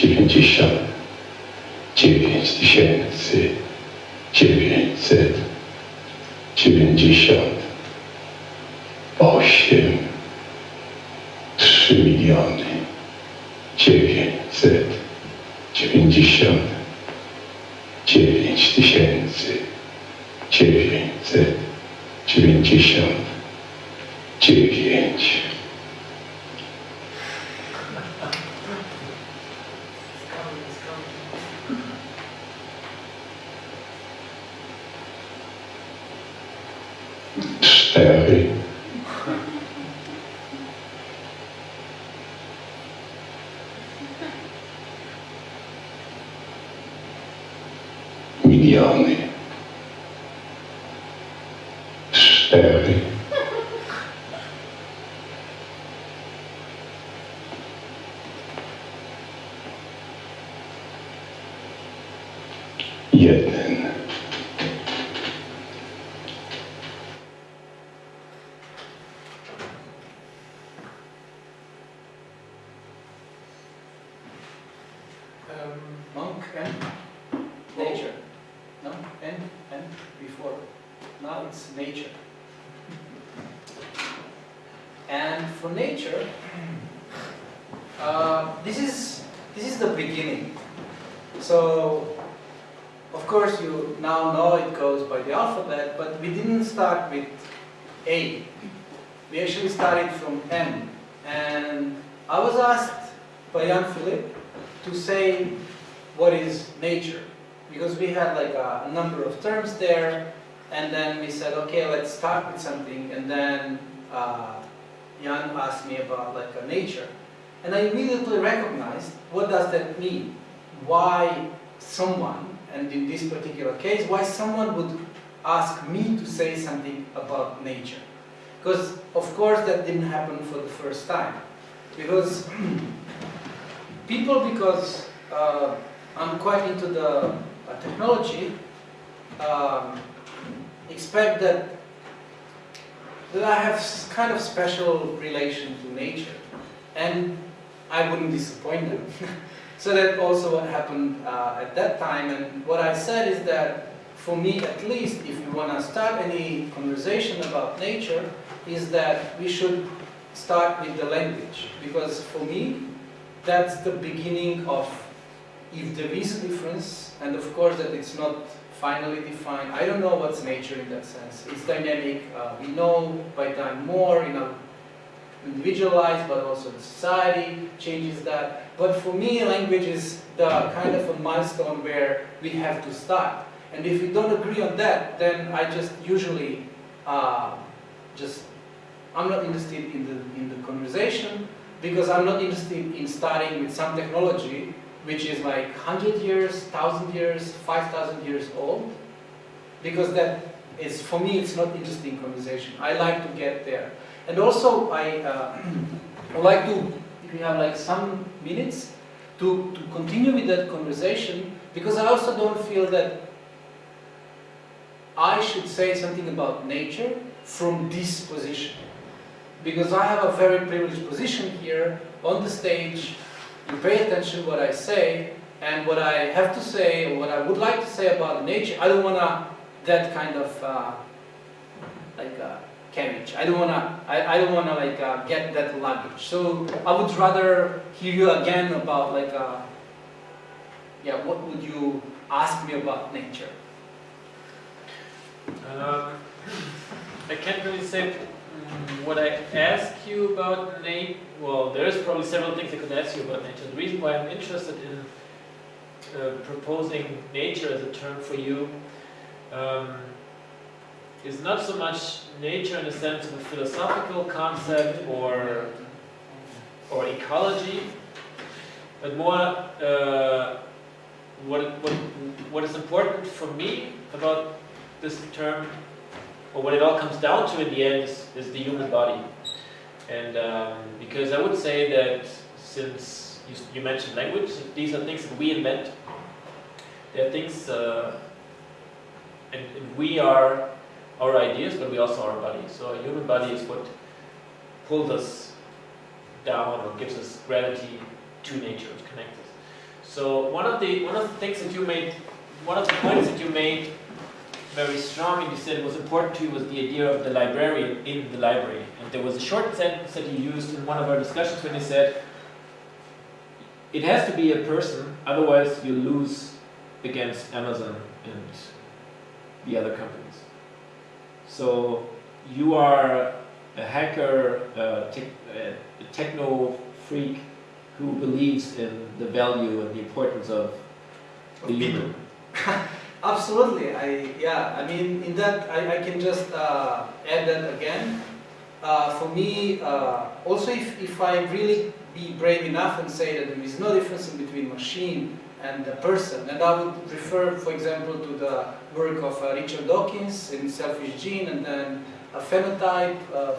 dziewięćdziesiąt. Dziewięć tysięcy. Dziewięćset. Dziewięćdziesiąt. Osiem. Trzy miliony. Dziewięćset. Dziewięćdziesiąt. Dziewięć tysięcy. Dziewięćset. Dziewięćdziesiąt. Dziewięć tempi. Milioni, sterpi. Let's with something and then uh, Jan asked me about like a nature. And I immediately recognized what does that mean? Why someone and in this particular case why someone would ask me to say something about nature. Because of course that didn't happen for the first time. Because people, because uh, I'm quite into the uh, technology, um, expect that that I have kind of special relation to nature, and I wouldn't disappoint them. so that also happened uh, at that time, and what I said is that for me at least, if you want to start any conversation about nature, is that we should start with the language, because for me, that's the beginning of, if there is a difference, and of course that it's not finally defined, I don't know what's nature in that sense. It's dynamic, uh, we know by time more in a individualized, but also the society changes that. But for me, language is the kind of a milestone where we have to start. And if we don't agree on that, then I just usually uh, just, I'm not interested in the, in the conversation because I'm not interested in starting with some technology which is like 100 years, 1,000 years, 5,000 years old because that is, for me, it's not interesting conversation. I like to get there. And also, I uh, would like to, if you have like some minutes, to, to continue with that conversation, because I also don't feel that I should say something about nature from this position. Because I have a very privileged position here on the stage, pay attention what I say, and what I have to say, what I would like to say about nature, I don't want to, that kind of, uh, like, uh, carriage. I don't wanna, I, I don't wanna like uh, get that luggage. So I would rather hear you again about like, uh, yeah, what would you ask me about nature? Um, I can't really say what I ask you about nature. Well, there's probably several things I could ask you about nature. The reason why I'm interested in uh, proposing nature as a term for you um, is not so much nature in the sense of a philosophical concept or or ecology, but more uh, what, what, what is important for me about this term, or what it all comes down to in the end, is, is the human body. And um, because I would say that since you, you, mentioned language, these are things that we invent. They're things, uh, and, and we are our ideas, but we also are our body. So a human body is what pulls us down or gives us gravity to nature, to connect us. So one of the one of the things that you made, one of the points that you made very strong and you said was important to you was the idea of the librarian in the library. And there was a short sentence that you used in one of our discussions when you said, it has to be a person, otherwise you lose against Amazon and the other companies. So you are a hacker, a, a techno freak who believes in the value and the importance of the human. Absolutely. I yeah. I mean, in that I, I can just uh, add that again. Uh, for me, uh, also if, if I really be brave enough and say that there is no difference between machine and the person, and I would refer, for example, to the work of uh, Richard Dawkins in Selfish Gene, and then a phenotype uh,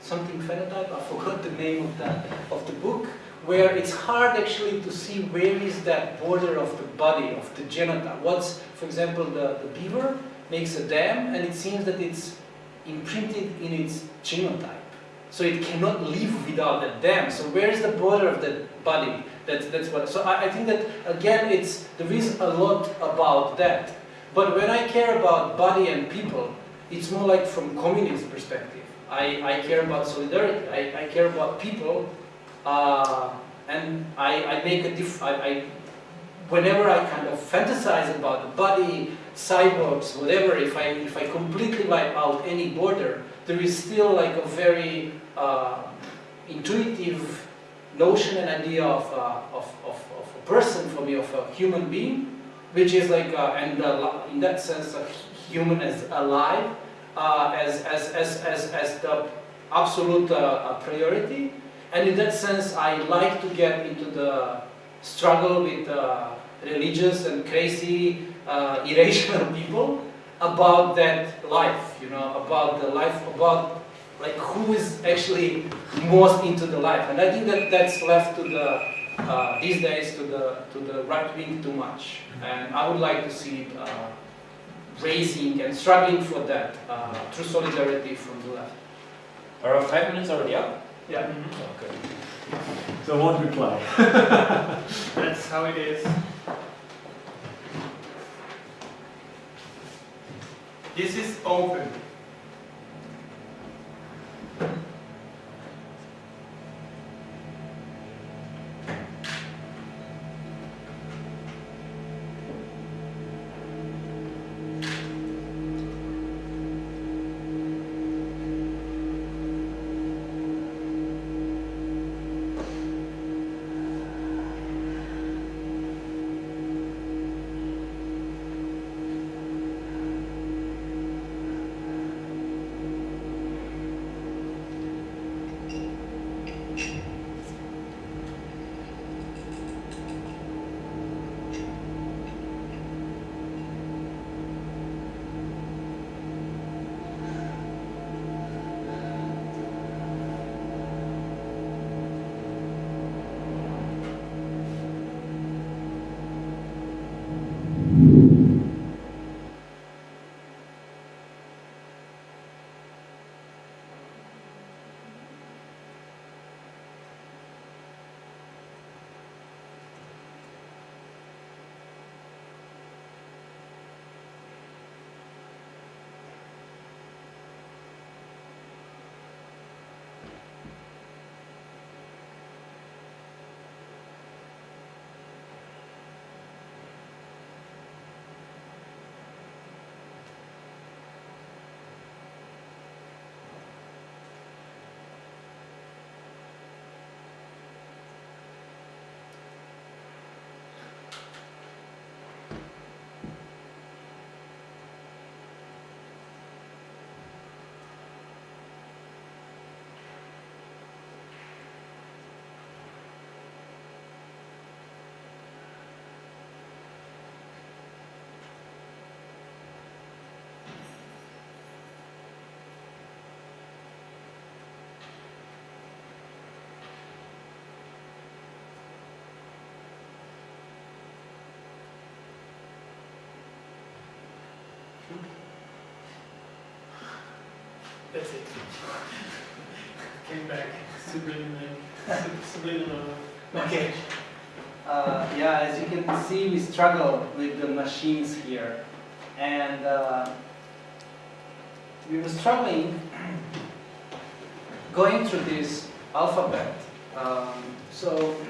something phenotype. I forgot the name of that of the book, where it's hard actually to see where is that border of the body of the genotype. What's, for example, the, the beaver makes a dam, and it seems that it's imprinted in its genotype. So it cannot live without that dam. So where is the border of that body? That's, that's what, so I, I think that, again, it's, there is a lot about that. But when I care about body and people, it's more like from communist perspective. I, I care about solidarity, I, I care about people, uh, and I, I make a diff, I, I, whenever I kind of fantasize about the body, cyborgs, whatever, if I, if I completely wipe out any border, there is still like a very uh, intuitive notion and idea of, uh, of, of, of, a person for me, of a human being, which is like, uh, and uh, in that sense, a human as alive, uh, as, as, as, as, as the absolute uh, priority. And in that sense, I like to get into the struggle with uh, religious and crazy, irrational people about that life, you know, about the life, about like who is actually most into the life. And I think that that's left to the, uh, these days to the, to the right wing too much. And I would like to see it uh, raising and struggling for that uh, through solidarity from the left. Our five minutes already up? Yeah. Mm -hmm. Okay. So I won't reply. That's how it is. This is open. That's it. Came back. Subliminal. sub- Subliminal. Okay. Uh, yeah, as you can see, we struggle with the machines here. And uh, we were struggling going through this alphabet. Um, so,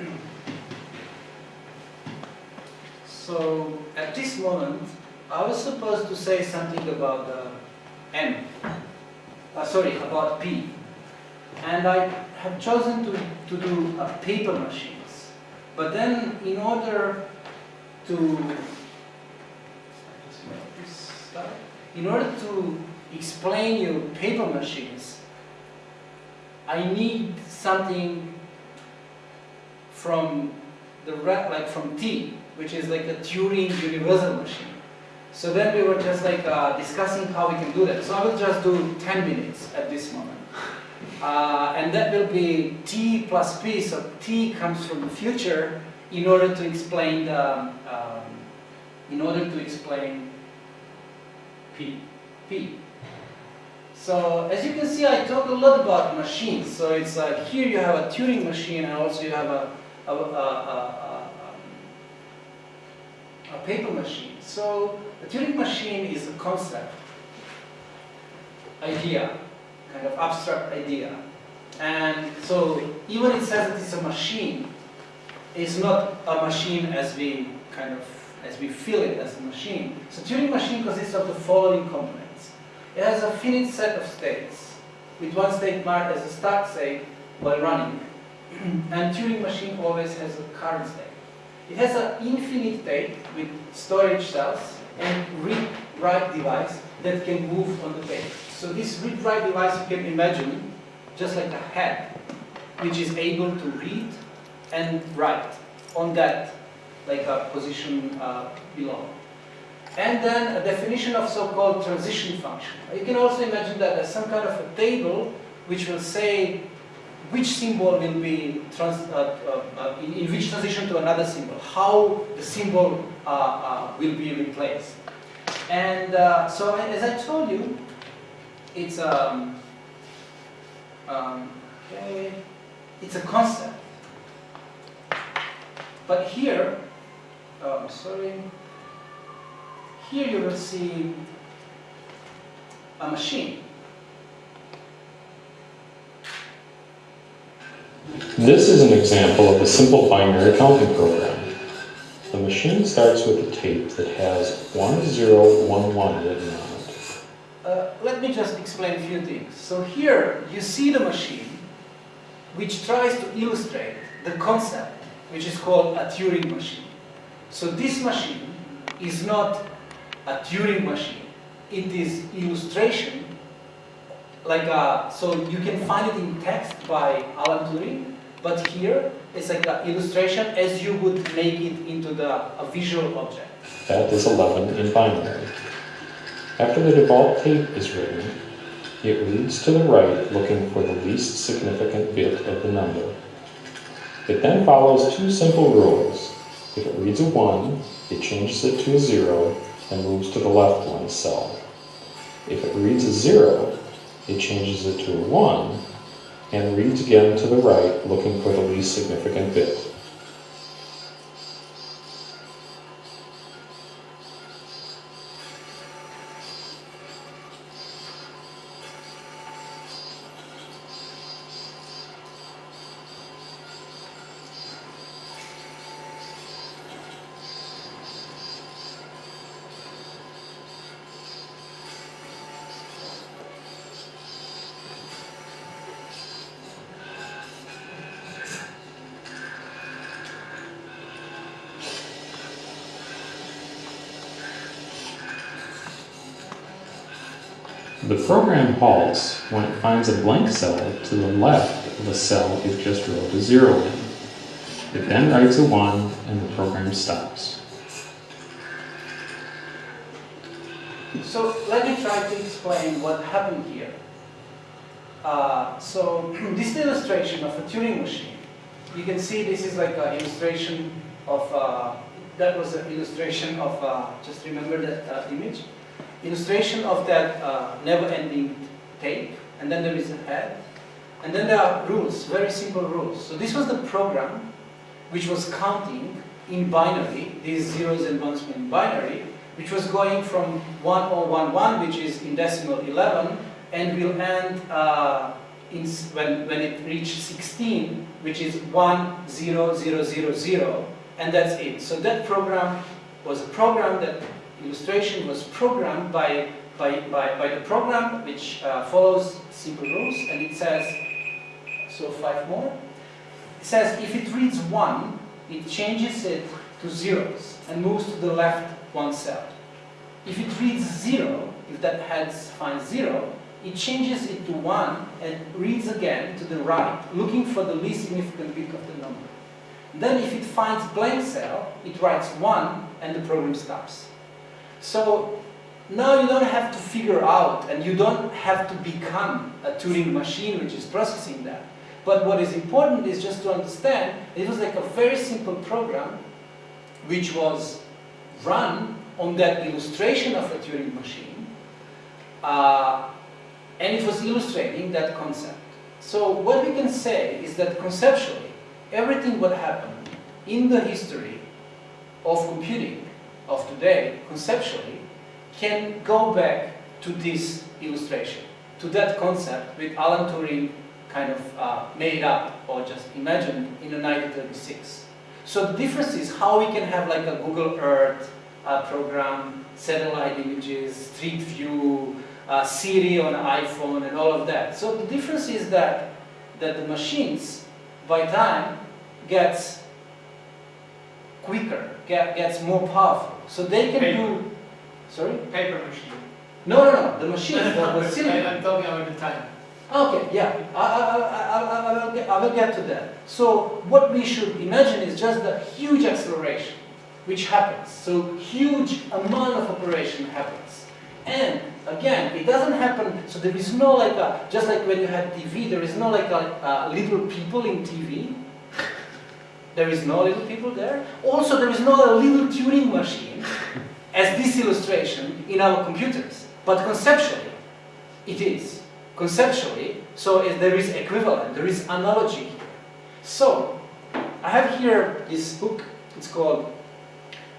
so at this moment, I was supposed to say something about. Uh, sorry, about P. And I have chosen to, to do uh, paper machines. But then in order to, in order to explain you paper machines, I need something from the like from T, which is like a Turing universal machine. So then we were just like uh, discussing how we can do that. So I will just do 10 minutes at this moment. Uh, and that will be t plus p, so t comes from the future in order to explain the, um, in order to explain p, p. So as you can see, I talk a lot about machines. So it's like here you have a Turing machine, and also you have a, a, a, a, a paper machine. So a Turing machine is a concept, idea, kind of abstract idea. And so even it says that it's a machine, it's not a machine as we kind of as we feel it as a machine. So Turing machine consists of the following components. It has a finite set of states, with one state marked as a start state while running. and Turing machine always has a current state. It has an infinite state with storage cells and read-write device that can move on the page. So this read-write device you can imagine just like a head, which is able to read and write on that like a position uh, below. And then a definition of so-called transition function. You can also imagine that as some kind of a table which will say which symbol will be trans, uh, uh, uh, in, in, which transition to another symbol, how the symbol uh, uh, will be replaced. And uh, so as I told you, it's um, um, okay, it's a concept. But here, oh, sorry, here you will see a machine. This is an example of a simple binary counting program. The machine starts with a tape that has 1011 written on it. Uh, let me just explain a few things. So here you see the machine which tries to illustrate the concept which is called a Turing machine. So this machine is not a Turing machine. It is illustration like a, so you can find it in text by Alan Turing, but here it's like an illustration as you would make it into the, a visual object. That is 11 in binary. After the default tape is written, it reads to the right looking for the least significant bit of the number. It then follows two simple rules. If it reads a 1, it changes it to a 0 and moves to the left one cell. If it reads a 0, it changes it to a 1 and reads again to the right looking for the least significant bit. Program halts when it finds a blank cell to the left of a cell it just wrote a zero in. It then writes a one and the program stops. So let me try to explain what happened here. Uh, so this illustration of a Turing machine, you can see this is like an illustration of, uh, that was an illustration of, uh, just remember that uh, image? Illustration of that uh, never-ending tape. and then there is a head, and then there are rules, very simple rules. So this was the program which was counting in binary, these zeros and ones in binary, which was going from 1011, which is in decimal 11, and will end uh, in, when, when it reached 16, which is 10000, and that's it. So that program was a program that illustration was programmed by, by, by, by the program which uh, follows simple rules, and it says, so five more. It says if it reads 1, it changes it to zeros and moves to the left one cell. If it reads 0, if that heads finds 0, it changes it to 1 and reads again to the right, looking for the least significant bit of the number. Then if it finds blank cell, it writes 1 and the program stops. So now you don't have to figure out and you don't have to become a Turing machine which is processing that. But what is important is just to understand it was like a very simple program which was run on that illustration of a Turing machine uh, and it was illustrating that concept. So what we can say is that conceptually everything what happened in the history of computing of today, conceptually, can go back to this illustration, to that concept with Alan Turing kind of uh, made up or just imagined in 1936. So the difference is how we can have like a Google Earth uh, program, satellite images, Street View, uh, Siri on iPhone and all of that. So the difference is that, that the machines, by time, gets quicker, get, gets more powerful. So they can Paper. do, sorry? Paper machine. No, no, no, the machine, the, the silicon. I'm talking about the time. Okay, yeah, I, I, I, I, will get, I will get to that. So what we should imagine is just the huge acceleration which happens. So huge amount of operation happens. And again, it doesn't happen, so there is no like a, just like when you had TV, there is no like a, uh, little people in TV. There is no little people there. Also, there is not a little Turing machine as this illustration in our computers. But conceptually, it is conceptually, so there is equivalent, there is analogy here. So, I have here this book, it's called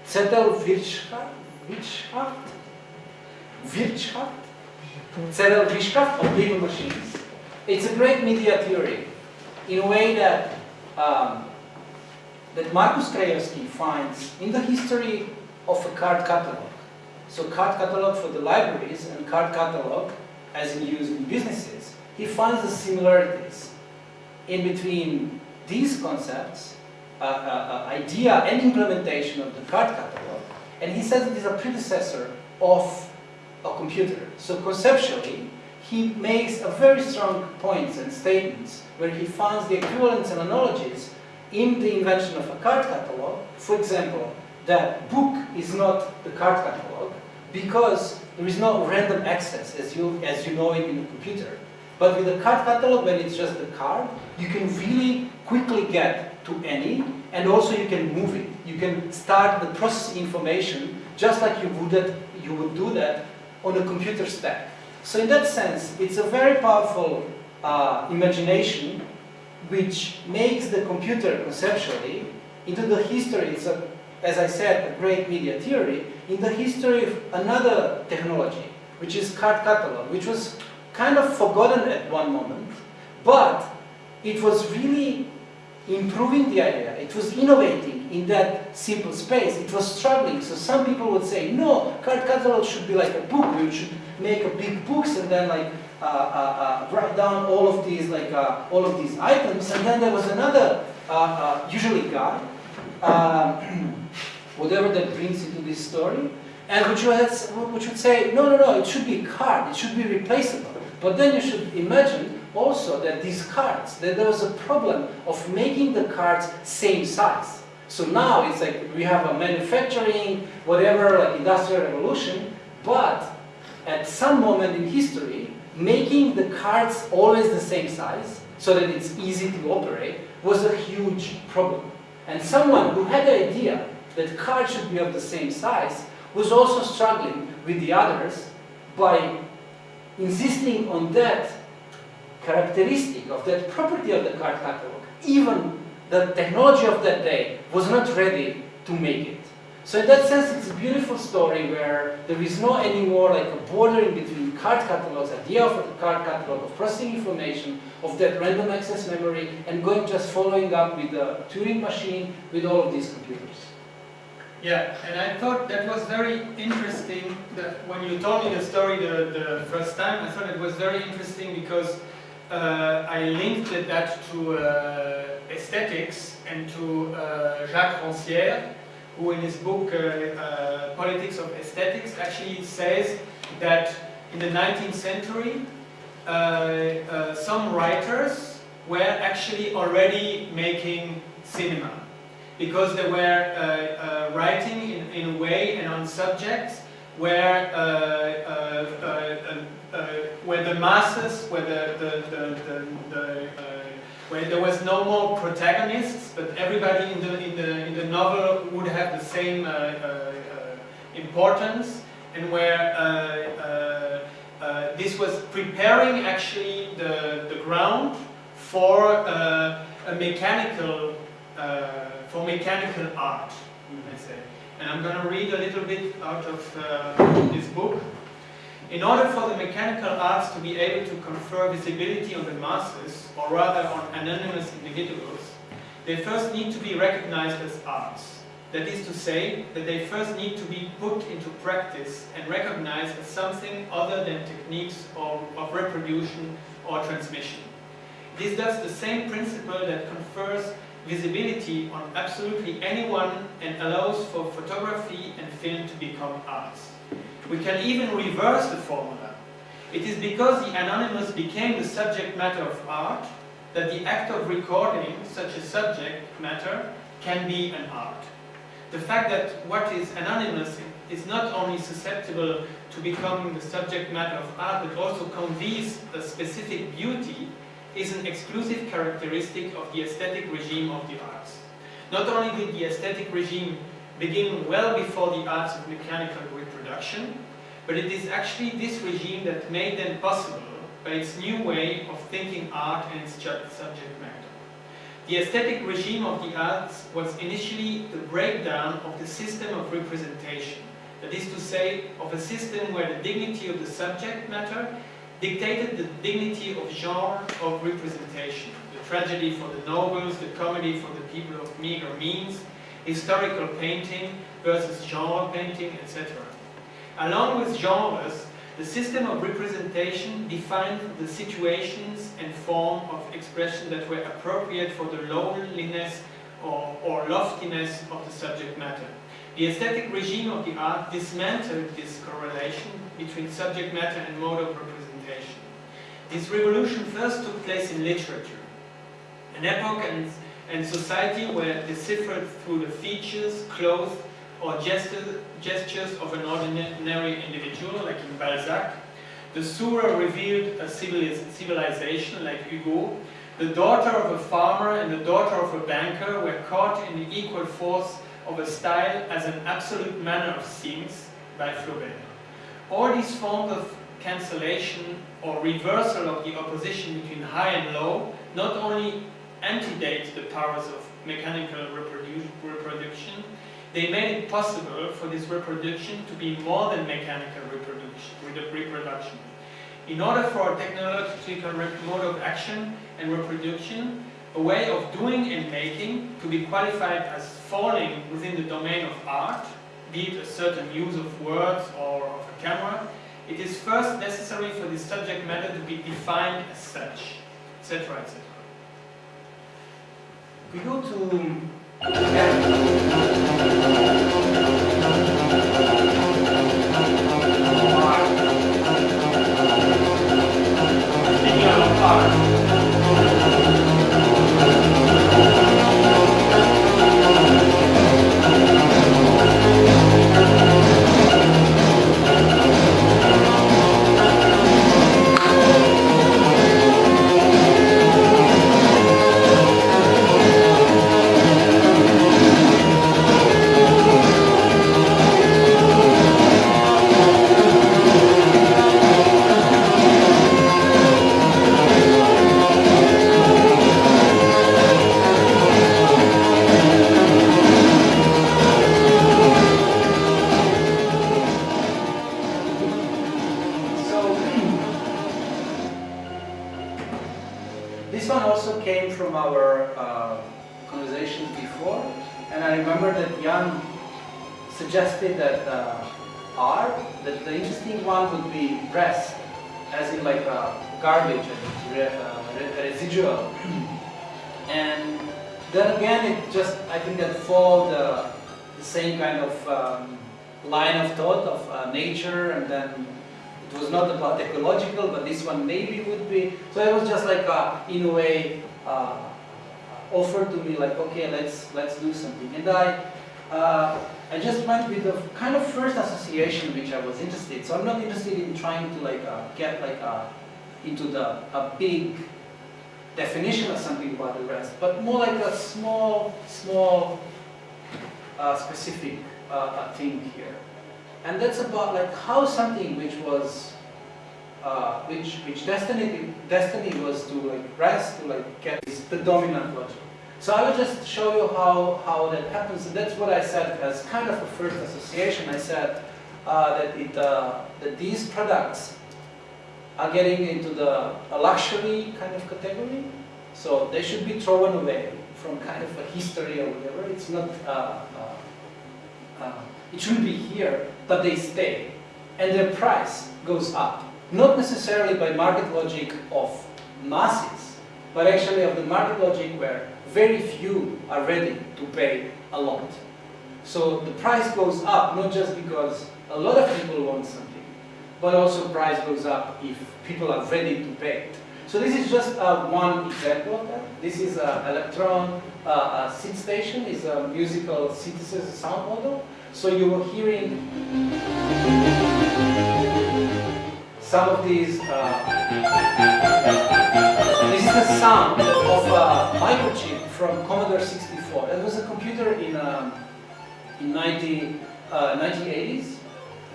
Zettelwirtschaft, Wirtschaft, Wirtschaft, Zettelwirtschaft of paper machines. It's a great media theory in a way that um, that Markus Krajewski finds in the history of a card catalog. So card catalog for the libraries and card catalog as in use in businesses, he finds the similarities in between these concepts, uh, uh, uh, idea and implementation of the card catalog, and he says it is a predecessor of a computer. So conceptually, he makes a very strong points and statements where he finds the equivalents and analogies in the invention of a card catalog. For example, that book is not the card catalog because there is no random access as you, as you know it in a computer. But with a card catalog, when it's just the card, you can really quickly get to any, and also you can move it. You can start the processing information just like you would, you would do that on a computer stack. So in that sense, it's a very powerful uh, imagination which makes the computer conceptually into the history. It's a, as I said, a great media theory in the history of another technology, which is card catalog, which was kind of forgotten at one moment, but it was really improving the idea. It was innovating in that simple space. It was struggling. So some people would say, no, card catalog should be like a book. We should make a big books and then like write down all of these like uh, all of these items. And then there was another, uh, uh, usually guy, um, whatever that brings into this story, and which would, which would say, no, no, no, it should be card. It should be replaceable. But then you should imagine also that these cards, that there was a problem of making the cards same size. So now it's like we have a manufacturing, whatever, like industrial revolution, but at some moment in history, making the cards always the same size, so that it's easy to operate, was a huge problem. And someone who had the idea that cards should be of the same size was also struggling with the others by insisting on that characteristic, of that property of the card catalog, even the technology of that day was not ready to make it. So in that sense, it's a beautiful story where there is no anymore like a bordering between card catalogs, idea of a card catalog, of processing information, of that random access memory, and going just following up with the Turing machine, with all of these computers. Yeah, and I thought that was very interesting that when you told me the story the, the first time, I thought it was very interesting because uh, I linked that to uh, aesthetics and to uh, Jacques Rancière, who in his book uh, uh, Politics of Aesthetics actually says that in the 19th century uh, uh, some writers were actually already making cinema because they were uh, uh, writing in, in a way and on subjects where um, where the masses, where the, the, the, the where there was no more protagonists, but everybody in the, in the, in the novel would have the same uh, uh, uh importance, and where this was preparing actually the, the ground for a mechanical for mechanical art, I say. And I'm going to read a little bit out of this book. In order for the mechanical arts to be able to confer visibility on the masses, or rather on anonymous individuals, they first need to be recognized as arts. That is to say, that they first need to be put into practice and recognized as something other than techniques of, of reproduction or transmission. This does the same principle that confers visibility on absolutely anyone and allows for photography and film to become arts. We can even reverse the formula. It is because the anonymous became the subject matter of art that the act of recording such a subject matter can be an art. The fact that what is anonymous is not only susceptible to becoming the subject matter of art, but also conveys a specific beauty, is an exclusive characteristic of the aesthetic regime of the arts. Not only did the aesthetic regime begin well before the arts of mechanical reproduction, but it is actually this regime that made them possible by its new way of thinking art and its subject matter. The aesthetic regime of the arts was initially the breakdown of the system of representation, that is to say, of a system where the dignity of the subject matter dictated the dignity of genre of representation, the tragedy for the nobles, the comedy for the people of meager means, historical painting versus genre painting, etc. Along with genres, the system of representation defined the situations and form of expression that were appropriate for the loneliness or, or loftiness of the subject matter. The aesthetic regime of the art dismantled this correlation between subject matter and mode of representation. This revolution first took place in literature, an epoch and and society were deciphered through the features, clothes, or gestures of an ordinary individual, like in Balzac. The Sura revealed a civilization, like Hugo. The daughter of a farmer and the daughter of a banker were caught in the equal force of a style as an absolute manner of things, by Flaubert. All these forms of cancellation or reversal of the opposition between high and low not only antedate the powers of mechanical reprodu reproduction, they made it possible for this reproduction to be more than mechanical reproduction. reproduction. In order for a technological mode of action and reproduction, a way of doing and making to be qualified as falling within the domain of art, be it a certain use of words or of a camera, it is first necessary for the subject matter to be defined as such, etc., etc we go to Yeah. About like how something which was, uh, which which destiny destiny was to like rest to like get is the dominant logic. So I will just show you how how that happens. And that's what I said as kind of a first association. I said uh, that it uh, that these products are getting into the luxury kind of category. So they should be thrown away from kind of a history or whatever. It's not. Uh, uh, it shouldn't be here, but they stay. And their price goes up. Not necessarily by market logic of masses, but actually of the market logic where very few are ready to pay a lot. So the price goes up, not just because a lot of people want something, but also price goes up if people are ready to pay it. So this is just uh, one example of that. This is an Elektron uh, SID station, is a musical synthesis sound model. So you were hearing some of these. Uh, this is the sound of a microchip from Commodore 64. That was a computer in um, in 90, uh, 1980s,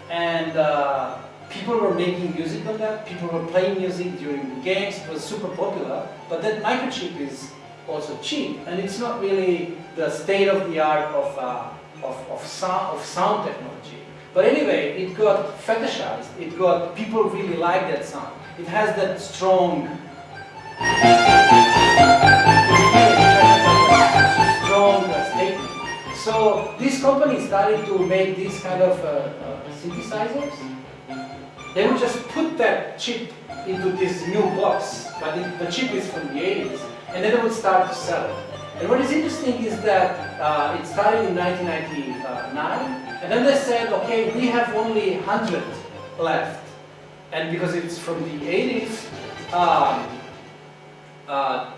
and uh, people were making music on that. People were playing music during games. It was super popular. But that microchip is also cheap, and it's not really the state of the art of uh, of, of, sound, of sound technology. But anyway, it got fetishized. It got, people really like that sound. It has that strong, strong statement. So this company started to make these kind of uh, uh, synthesizers. They would just put that chip into this new box, but it, the chip is from the 80s, and then they would start to sell it. And what is interesting is that uh, it started in 1999, and then they said, okay, we have only 100 left. And because it's from the 80s, um, uh,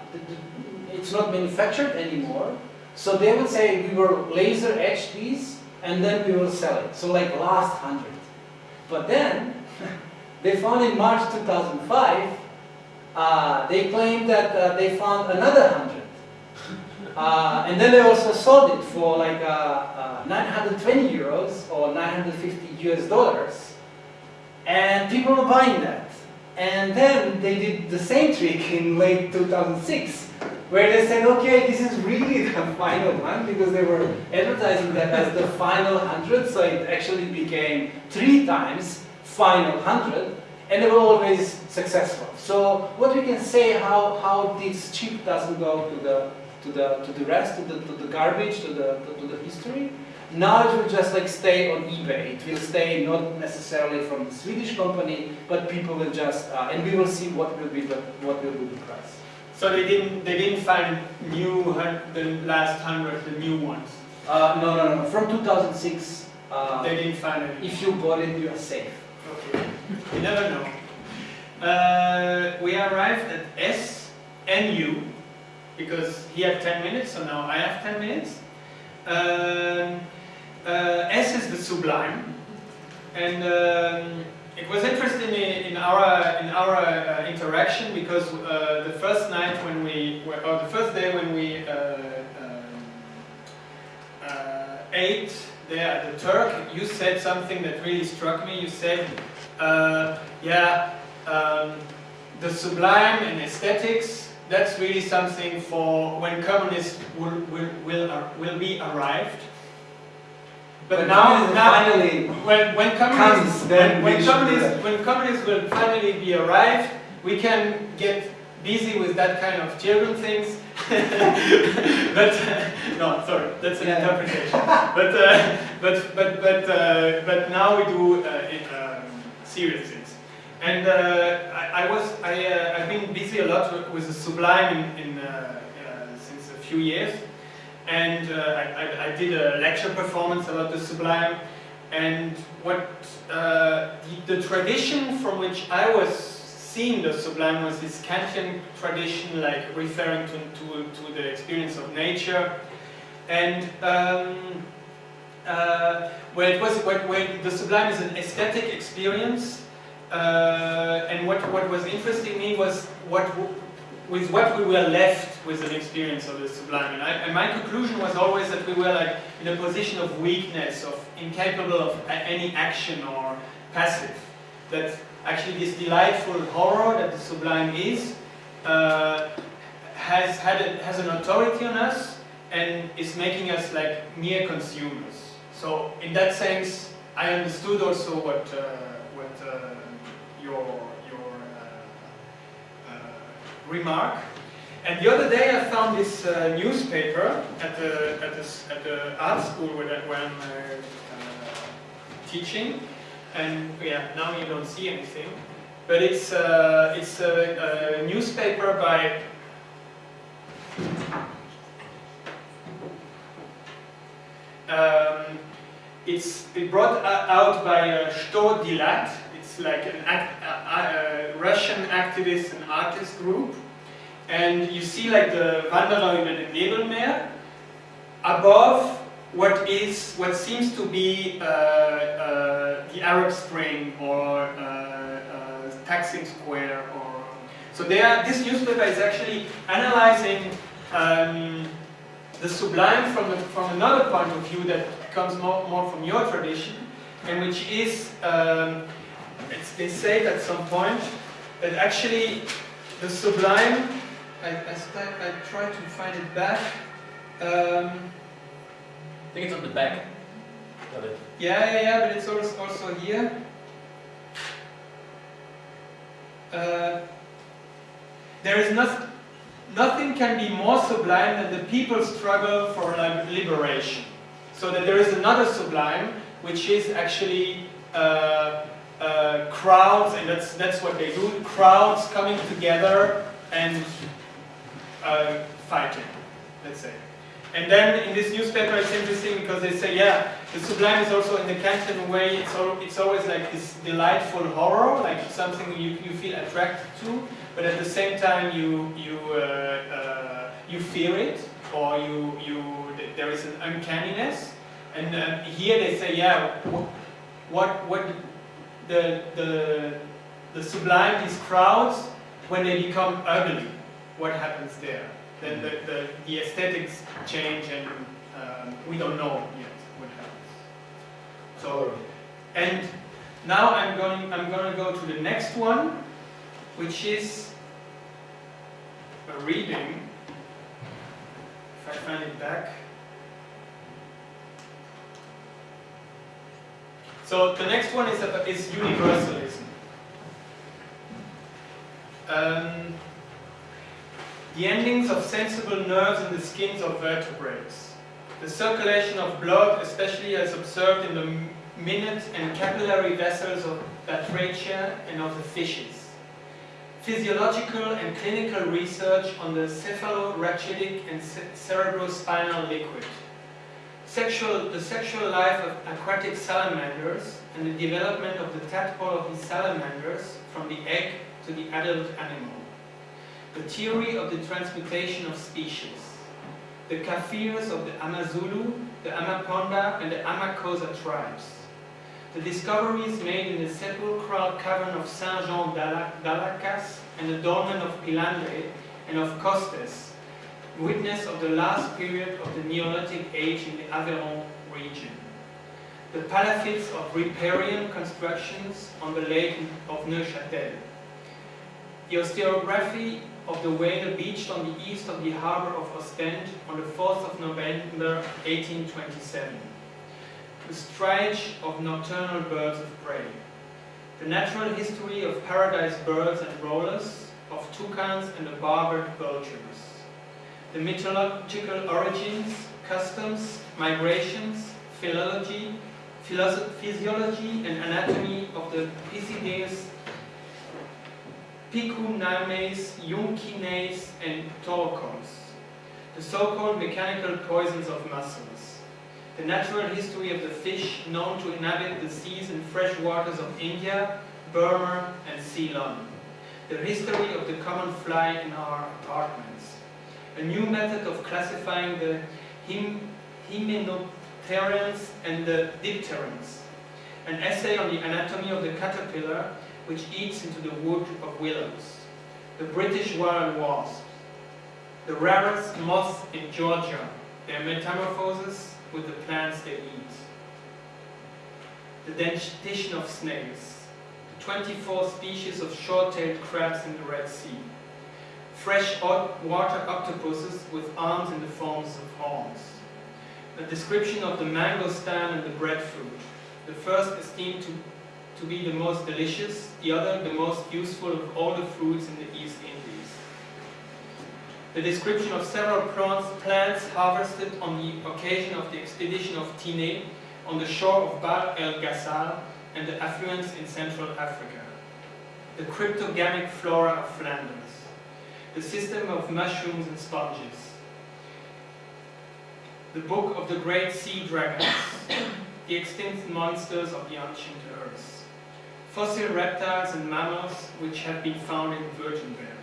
it's not manufactured anymore. So they would say we will laser etch these, and then we will sell it. So like last 100. But then, they found in March 2005, uh, they claimed that uh, they found another 100. Uh, and then they also sold it for like uh, uh, 920 euros or 950 US dollars. And people were buying that. And then they did the same trick in late 2006, where they said, okay, this is really the final one, because they were advertising that as the final 100, so it actually became three times final 100, and they were always successful. So what we can say how, how this chip doesn't go to the to the to the rest, to the to the garbage, to the to, to the history. Now it will just like stay on eBay. It will stay not necessarily from the Swedish company, but people will just uh, and we will see what will be the what will be the price. So they didn't they didn't find new the last hundred the new ones. Uh, no, no, no. From 2006. Uh, they didn't find it. If you bought it, you are safe. Okay. you never know. Uh, we arrived at S and U because he had 10 minutes, so now I have 10 minutes. Um, uh, S is the sublime, and um, it was interesting in, in our in our uh, interaction because uh, the first night when we, or the first day when we uh, um, uh, ate there at the Turk, you said something that really struck me. You said, uh, "Yeah, um, the sublime and aesthetics that's really something for when communists will, will, will, uh, will be arrived. But, but now, now finally when, when communists, comes, when, when, communists, when communists will finally be arrived, we can get busy with that kind of children things but no, sorry, that's an Yeah. interpretation. but uh, but but but uh, but now we do uh, it, um, serious things. And uh, I, I was I uh, I've been busy a lot with, with the Sublime in, in uh, uh, since a few years, and uh, I, I, I did a lecture performance about the Sublime. And what uh, the, the tradition from which I was seeing the sublime was this Kantian tradition, like referring to, to, to the experience of nature, and um, uh, where it was where, where the sublime is an aesthetic experience, uh, and what what was interesting me was what with what we were left with an experience of the sublime, and, I, and my conclusion was always that we were like in a position of weakness, of incapable of any action or passive, that actually this delightful horror that the sublime is uh, has had a, has an authority on us and is making us like mere consumers. So in that sense, I understood also what uh, what uh, your your uh, uh, remark. And the other day I found this uh, newspaper at the at the, at the art school where, where I'm uh, teaching, and yeah, now you don't see anything. But it's it's a, a newspaper by um, it's it brought out by uh, Chto Delat. Like an act, Russian activist and artist group, and you see like the Wanderer über den Nebelmeer above what is what seems to be uh, uh, the Arab Spring or uh, uh, Taksim Square or so they are, this newspaper is actually analyzing um, the sublime from, the, from another point of view that comes more, more from your tradition and which is um, it's, they say at some point that actually the sublime I, I, I try to find it back um, I think it's on the back. it. yeah, yeah, yeah, but it's also, also here. Uh, there is not, nothing can be more sublime than the people's struggle for liberation. So that there is another sublime, which is actually uh, uh, crowds, and that's that's what they do. Crowds coming together and uh, fighting, let's say. And then in this newspaper, it's interesting because they say, yeah, the sublime is also in the Kantian way. It's it's always like this delightful horror, like something you, you feel attracted to, but at the same time you you uh, uh, you fear it, or you you there is an uncanniness. And uh, here they say, yeah, what what the the the sublime, these crowds, when they become ugly, what happens there? Then the, the, the aesthetics change and um, we don't know yet what happens. So, and now I'm going, I'm going to go to the next one, which is a reading. If I find it back. So the next one is, is universalism. Um, the endings of sensible nerves in the skins of vertebrates. The circulation of blood, especially as observed in the minute and capillary vessels of batrachia and of the fishes. Physiological and clinical research on the cephalorachidtic and ce- cerebrospinal liquid. Sexual, the sexual life of aquatic salamanders and the development of the tadpole of these salamanders from the egg to the adult animal. The theory of the transmutation of species, the Kafirs of the Amazulu, the Amaponda, and the Amakosa tribes, the discoveries made in the sepulchral cavern of Saint Jean d'Alacas and the dolmen of Pilandre and of Costes, witness of the last period of the Neolithic age in the Aveyron region. The palafittes of riparian constructions on the lake of Neuchâtel. The osteography of the whale beached on the east of the harbor of Ostend on the 4th of November 1827. The striage of nocturnal birds of prey. The natural history of paradise birds and rollers, of toucans and the barbed vultures. The mythological origins, customs, migrations, philology, physiology and anatomy of the Pisides, Picunames, Yunkines and Torcons, the so-called mechanical poisons of mussels, the natural history of the fish known to inhabit the seas and fresh waters of India, Burma and Ceylon, the history of the common fly in our apartments, a new method of classifying the hymenopterans and the dipterans, an essay on the anatomy of the caterpillar which eats into the wood of willows, the British wild wasp, the rarest moths in Georgia, their metamorphosis with the plants they eat, the dentition of snails, 24 species of short-tailed crabs in the Red Sea, fresh water octopuses with arms in the forms of horns, a description of the mango mangostan and the breadfruit, the first esteemed to, to be the most delicious, the other the most useful of all the fruits in the East Indies. The description of several plants, plants harvested on the occasion of the expedition of Tinée on the shore of Bahr el Ghazal and the affluents in Central Africa. The cryptogamic flora of Flanders. The system of mushrooms and sponges. The book of the great sea dragons. the extinct monsters of the ancient earth. Fossil reptiles and mammals which have been found in Württemberg.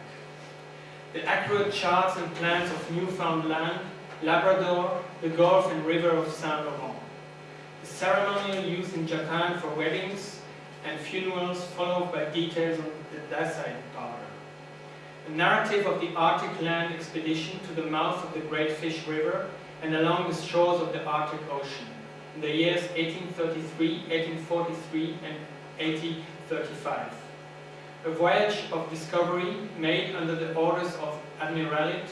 The accurate charts and plans of Newfoundland, Labrador, the Gulf and River of Saint Laurent the ceremonial used in Japan for weddings and funerals followed by details on the. A narrative of the Arctic land expedition to the mouth of the Great Fish River and along the shores of the Arctic Ocean in the years 1833, 1843 and 1835. A voyage of discovery made under the orders of Admiralty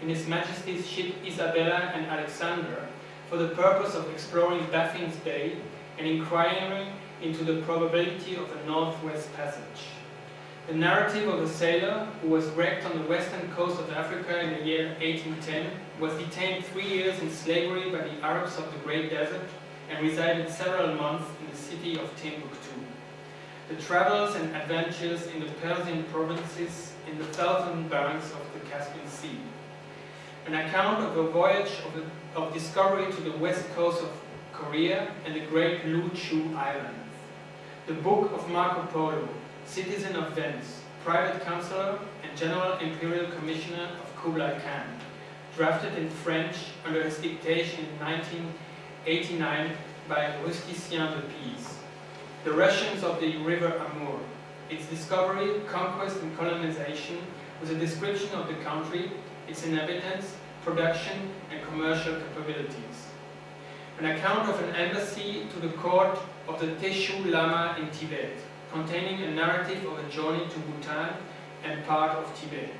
in His Majesty's ship Isabella and Alexander for the purpose of exploring Baffin's Bay and inquiring into the probability of a northwest passage. The narrative of a sailor who was wrecked on the western coast of Africa in the year 1810 was detained three years in slavery by the Arabs of the Great Desert and resided several months in the city of Timbuktu. The travels and adventures in the Persian provinces in the southern banks of the Caspian Sea. An account of a voyage of, a, of discovery to the west coast of Korea and the great Lu Chu Islands. The Book of Marco Polo, citizen of Venice, private counselor and general imperial commissioner of Kublai Khan, drafted in French under his dictation in 1989 by Rusticien de Pise. The Russians of the River Amur, its discovery, conquest and colonization with a description of the country, its inhabitants, production and commercial capabilities. An account of an embassy to the court of the Teshu Lama in Tibet, containing a narrative of a journey to Bhutan and part of Tibet.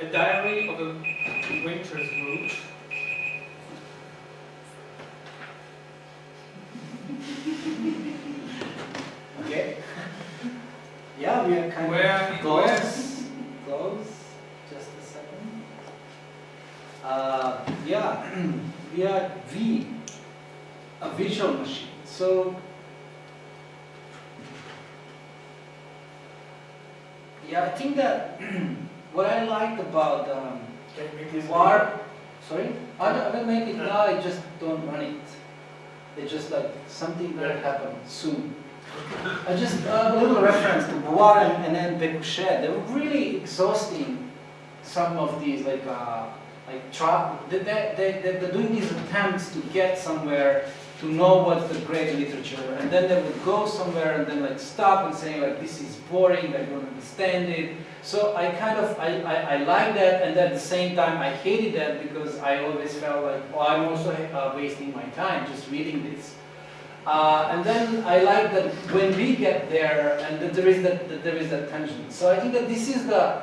A diary of a winter's route. Okay. Yeah, we are kind Where- of close. Close. Just a second. Uh, yeah, we are V, a visual machine. So, yeah, I think that what I liked about um, the war, sorry, I don't, I don't make it now. I just don't run it. It's just like something that happened soon. I just uh, a little reference to Bois and, and then Pécuchet. They were really exhausting. Some of these like uh, like tra- they, they, they, they're doing these attempts to get somewhere to know what's the great literature, and then they would go somewhere and then like stop and say like this is boring. I don't understand it. So I kind of I, I, I like that, and at the same time I hated that because I always felt like oh I'm also uh, wasting my time just reading this. Uh, and then I like that when we get there, and that there is that, that there is that tension. So I think that this is the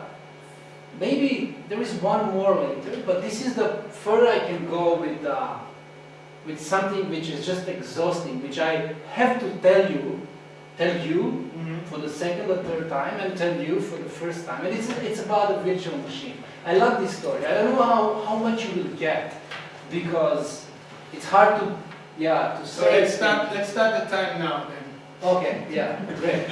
maybe there is one more later, but this is the further I can go with uh, with something which is just exhausting, which I have to tell you tell you Mhm. for the second or third time and tell you for the first time. And it's, it's about a virtual machine. I love this story. I don't know how, how much you will get because it's hard to, yeah, to say. So let's start, let's start the time now then. Okay, yeah, great.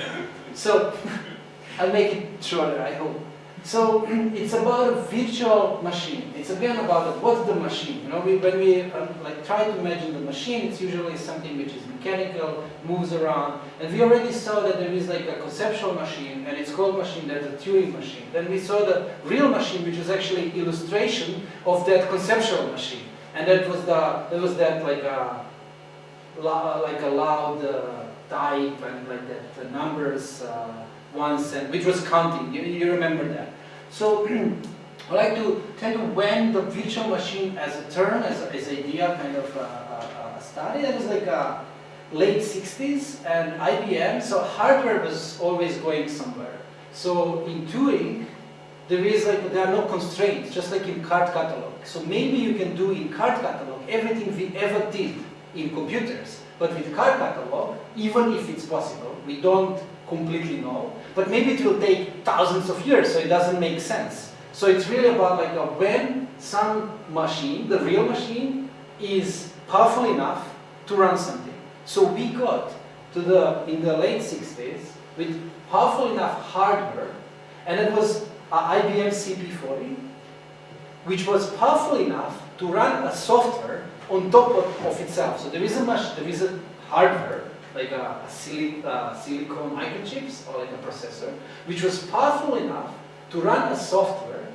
So, I'll make it shorter, I hope. So, it's about a virtual machine. It's again about what's the machine. You know, we, when we um, like try to imagine the machine, it's usually something which is mechanical, moves around. And we already saw that there is like a conceptual machine, and it's called machine. There's a Turing machine. Then we saw the real machine, which is actually illustration of that conceptual machine. And that was the that was that like a like a loud uh, type and like that the numbers uh, once and which was counting. You, you remember that. So I'd like to tell you when the virtual machine as a term, as a, idea, kind of uh, uh, uh, started. It was like uh, late 60s and IBM. So hardware was always going somewhere. So in Turing, there is like there are no constraints, just like in card catalog. So maybe you can do in card catalog everything we ever did in computers, but with card catalog, even if it's possible, we don't completely know, but maybe it will take thousands of years, so it doesn't make sense. So it's really about like a, when some machine, the real machine, is powerful enough to run something. So we got to the in the late 60s with powerful enough hardware, and it was IBM CP40, which was powerful enough to run a software on top of, of itself. So there is a mach- there is a hardware like a, a uh, silicon microchips or like a processor, which was powerful enough to run a software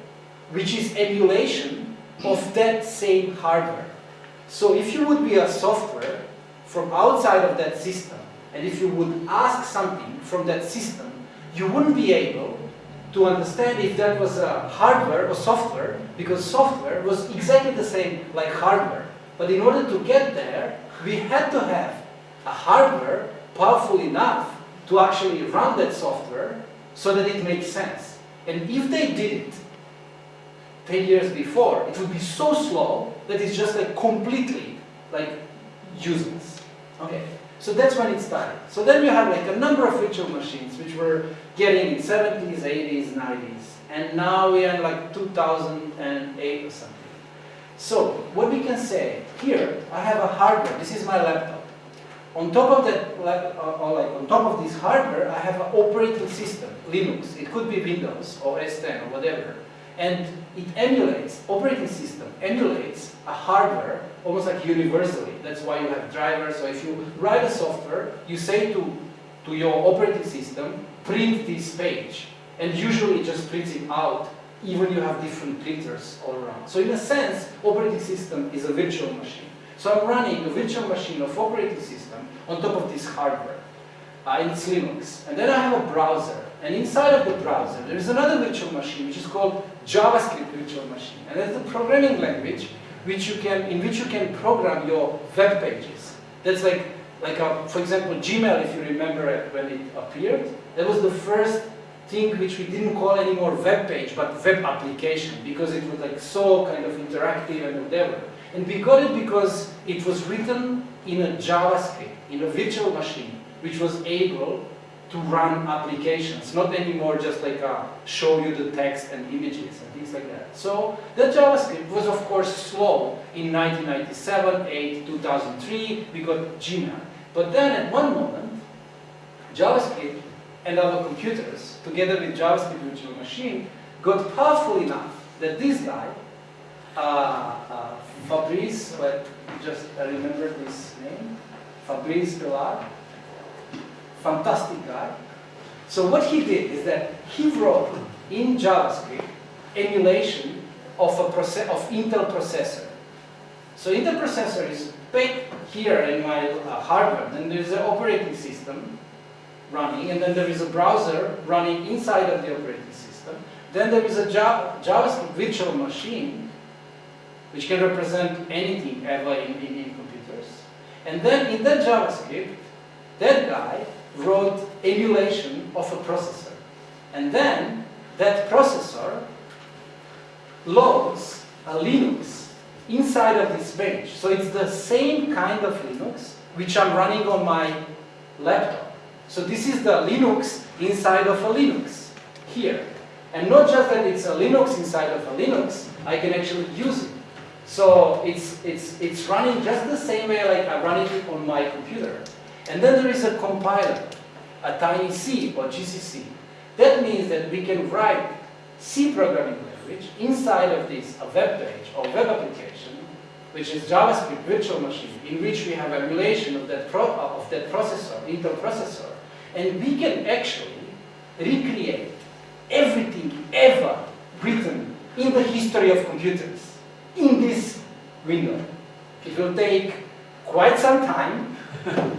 which is emulation of that same hardware. So if you would be a software from outside of that system, and if you would ask something from that system, you wouldn't be able to understand if that was a hardware or software, because software was exactly the same like hardware. But in order to get there, we had to have a hardware powerful enough to actually run that software so that it makes sense. And if they did it 10 years before, it would be so slow that it's just like completely like useless. Okay, so that's when it started. So then we had like a number of virtual machines which were getting in 70s, 80s, 90s, and now we are in like 2008 or something. So what we can say here, I have a hardware. This is my laptop. On top of that, like, uh, or like on top of this hardware, I have an operating system, Linux. It could be Windows or S10 or whatever, and it emulates operating system emulates a hardware almost like universally. That's why you have drivers. So if you write a software, you say to to your operating system, print this page, and usually it just prints it out. Even you have different printers all around. So in a sense, operating system is a virtual machine. So I'm running a virtual machine of operating system on top of this hardware. Uh, it's Linux. And then I have a browser. And inside of the browser, there is another virtual machine, which is called JavaScript virtual machine. And that's a programming language which you can, in which you can program your web pages. That's like, like a, for example, Gmail, if you remember it when it appeared. That was the first thing which we didn't call anymore web page, but web application, because it was like so kind of interactive and whatever. And we got it because it was written in a JavaScript, in a virtual machine, which was able to run applications, not anymore just like uh, show you the text and images and things like that. So that JavaScript was of course slow in 1997, 8, 2003, we got Gmail. But then at one moment, JavaScript and our computers, together with JavaScript virtual machine, got powerful enough that this guy, uh, uh, Fabrice, but just I remember this name, Fabrice Bellard, fantastic guy. So what he did is that he wrote in JavaScript emulation of a process of Intel processor. So Intel processor is back here in my uh, hardware. Then there is an operating system running, and then there is a browser running inside of the operating system. Then there is a Java, JavaScript virtual machine, which can represent anything ever in, in, in computers. And then in that JavaScript, that guy wrote emulation of a processor. And then that processor loads a Linux inside of this page. So it's the same kind of Linux which I'm running on my laptop. So this is the Linux inside of a Linux here. And not just that it's a Linux inside of a Linux, I can actually use it. So it's, it's, it's running just the same way like I'm running it on my computer. And then there is a compiler, a tiny C or GCC. That means that we can write C programming language inside of this, a web page or web application, which is JavaScript virtual machine, in which we have emulation of that, of that processor, Intel processor. And we can actually recreate everything ever written in the history of computers in this window. It will take quite some time.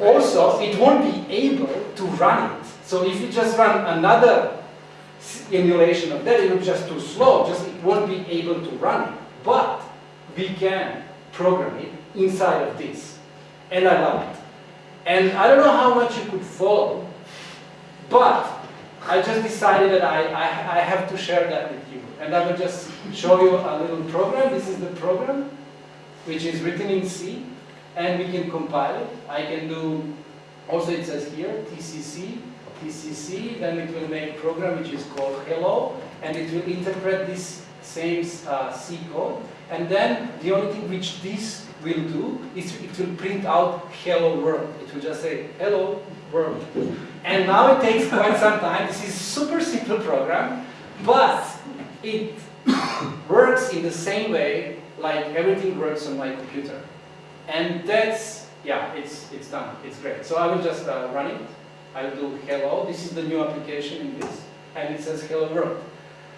also, it won't be able to run it. So if you just run another emulation of that, it will just too slow, just it won't be able to run it. But we can program it inside of this. And I love it. And I don't know how much you could follow, but I just decided that I, I, I have to share that with you. And I will just show you a little program. This is the program, which is written in C, and we can compile it. I can do, also it says here, TCC, TCC, then it will make a program which is called hello, and it will interpret this same uh, C code. And then the only thing which this will do is it will print out hello world. It will just say hello world. And now it takes quite some time. This is super simple program, but it works in the same way like everything works on my computer. And that's, yeah, it's, it's done. It's great. So I will just uh, run it. I will do hello. This is the new application in this. And it says hello world.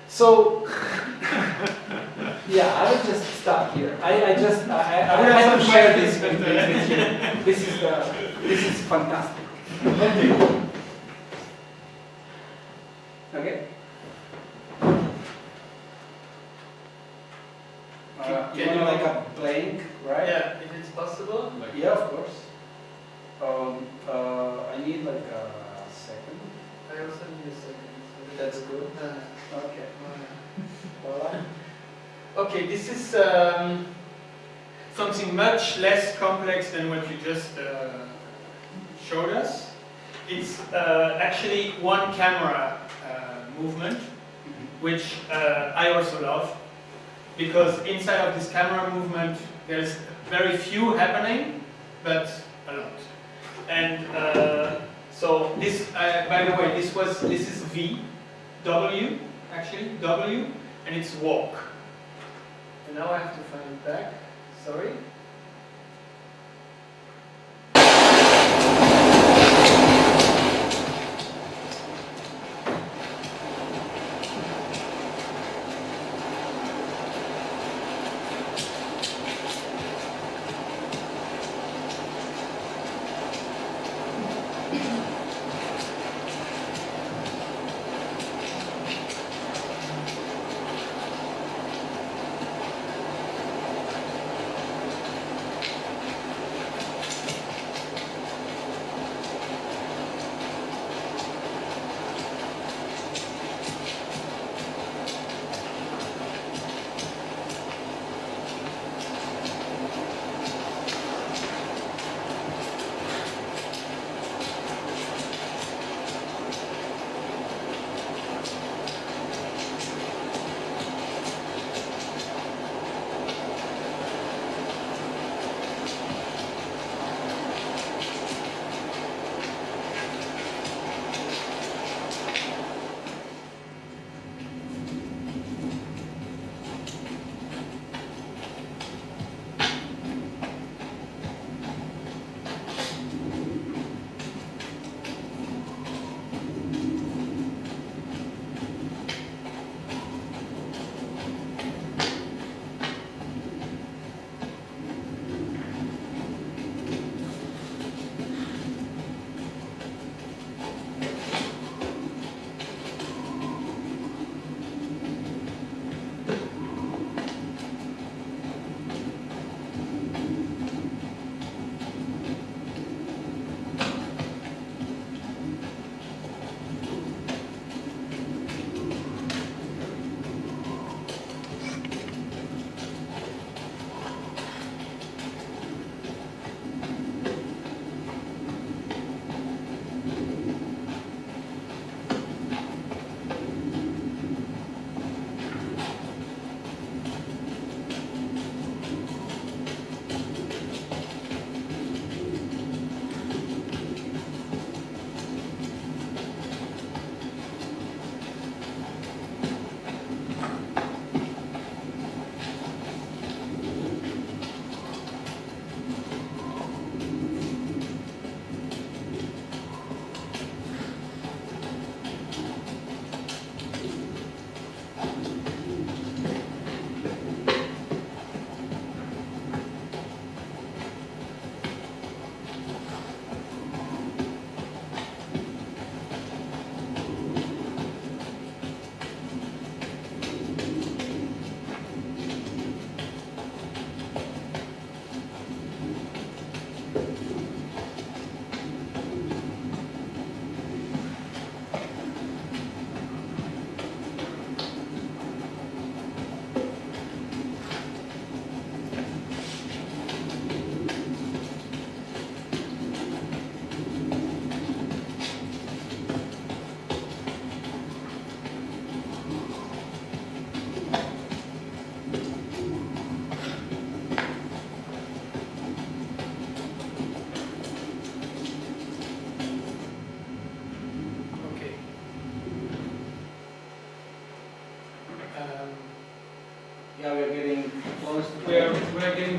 So, yeah, I will just stop here. I, I just, I, I, I have to share this with, with you. This is, the, this is fantastic. Okay? Uh, you Can you- like a blank, right? Yeah, if it's possible. Yeah, of course. Um, uh, I need like a second. I also need a second. so That's good. Uh, Okay. Alright. Okay, this is um, something much less complex than what you just uh, showed us. It's uh, actually one camera uh, movement, which uh, I also love, because inside of this camera movement, there's very few happening, but a lot. And uh, so this, uh, by the way, this was this is V, W, actually W, and it's walk. And now I have to find it back. Sorry.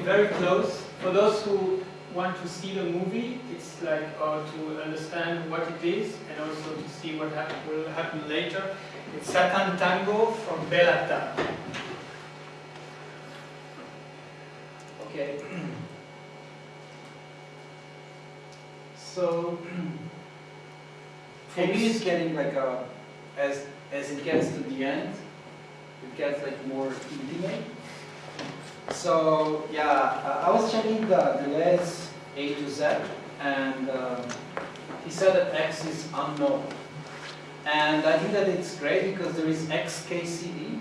For those who want to see the movie, it's like uh, to understand what it is and also to see what will happen later. It's Satan Tango from Béla Tarr. Okay. So, for me, it's getting like a, as, as it gets to the end, it gets like more intimate. So, yeah, I was checking the Deleuze A to Z, and um, he said that X is unknown. And I think that it's great because there is XKCD.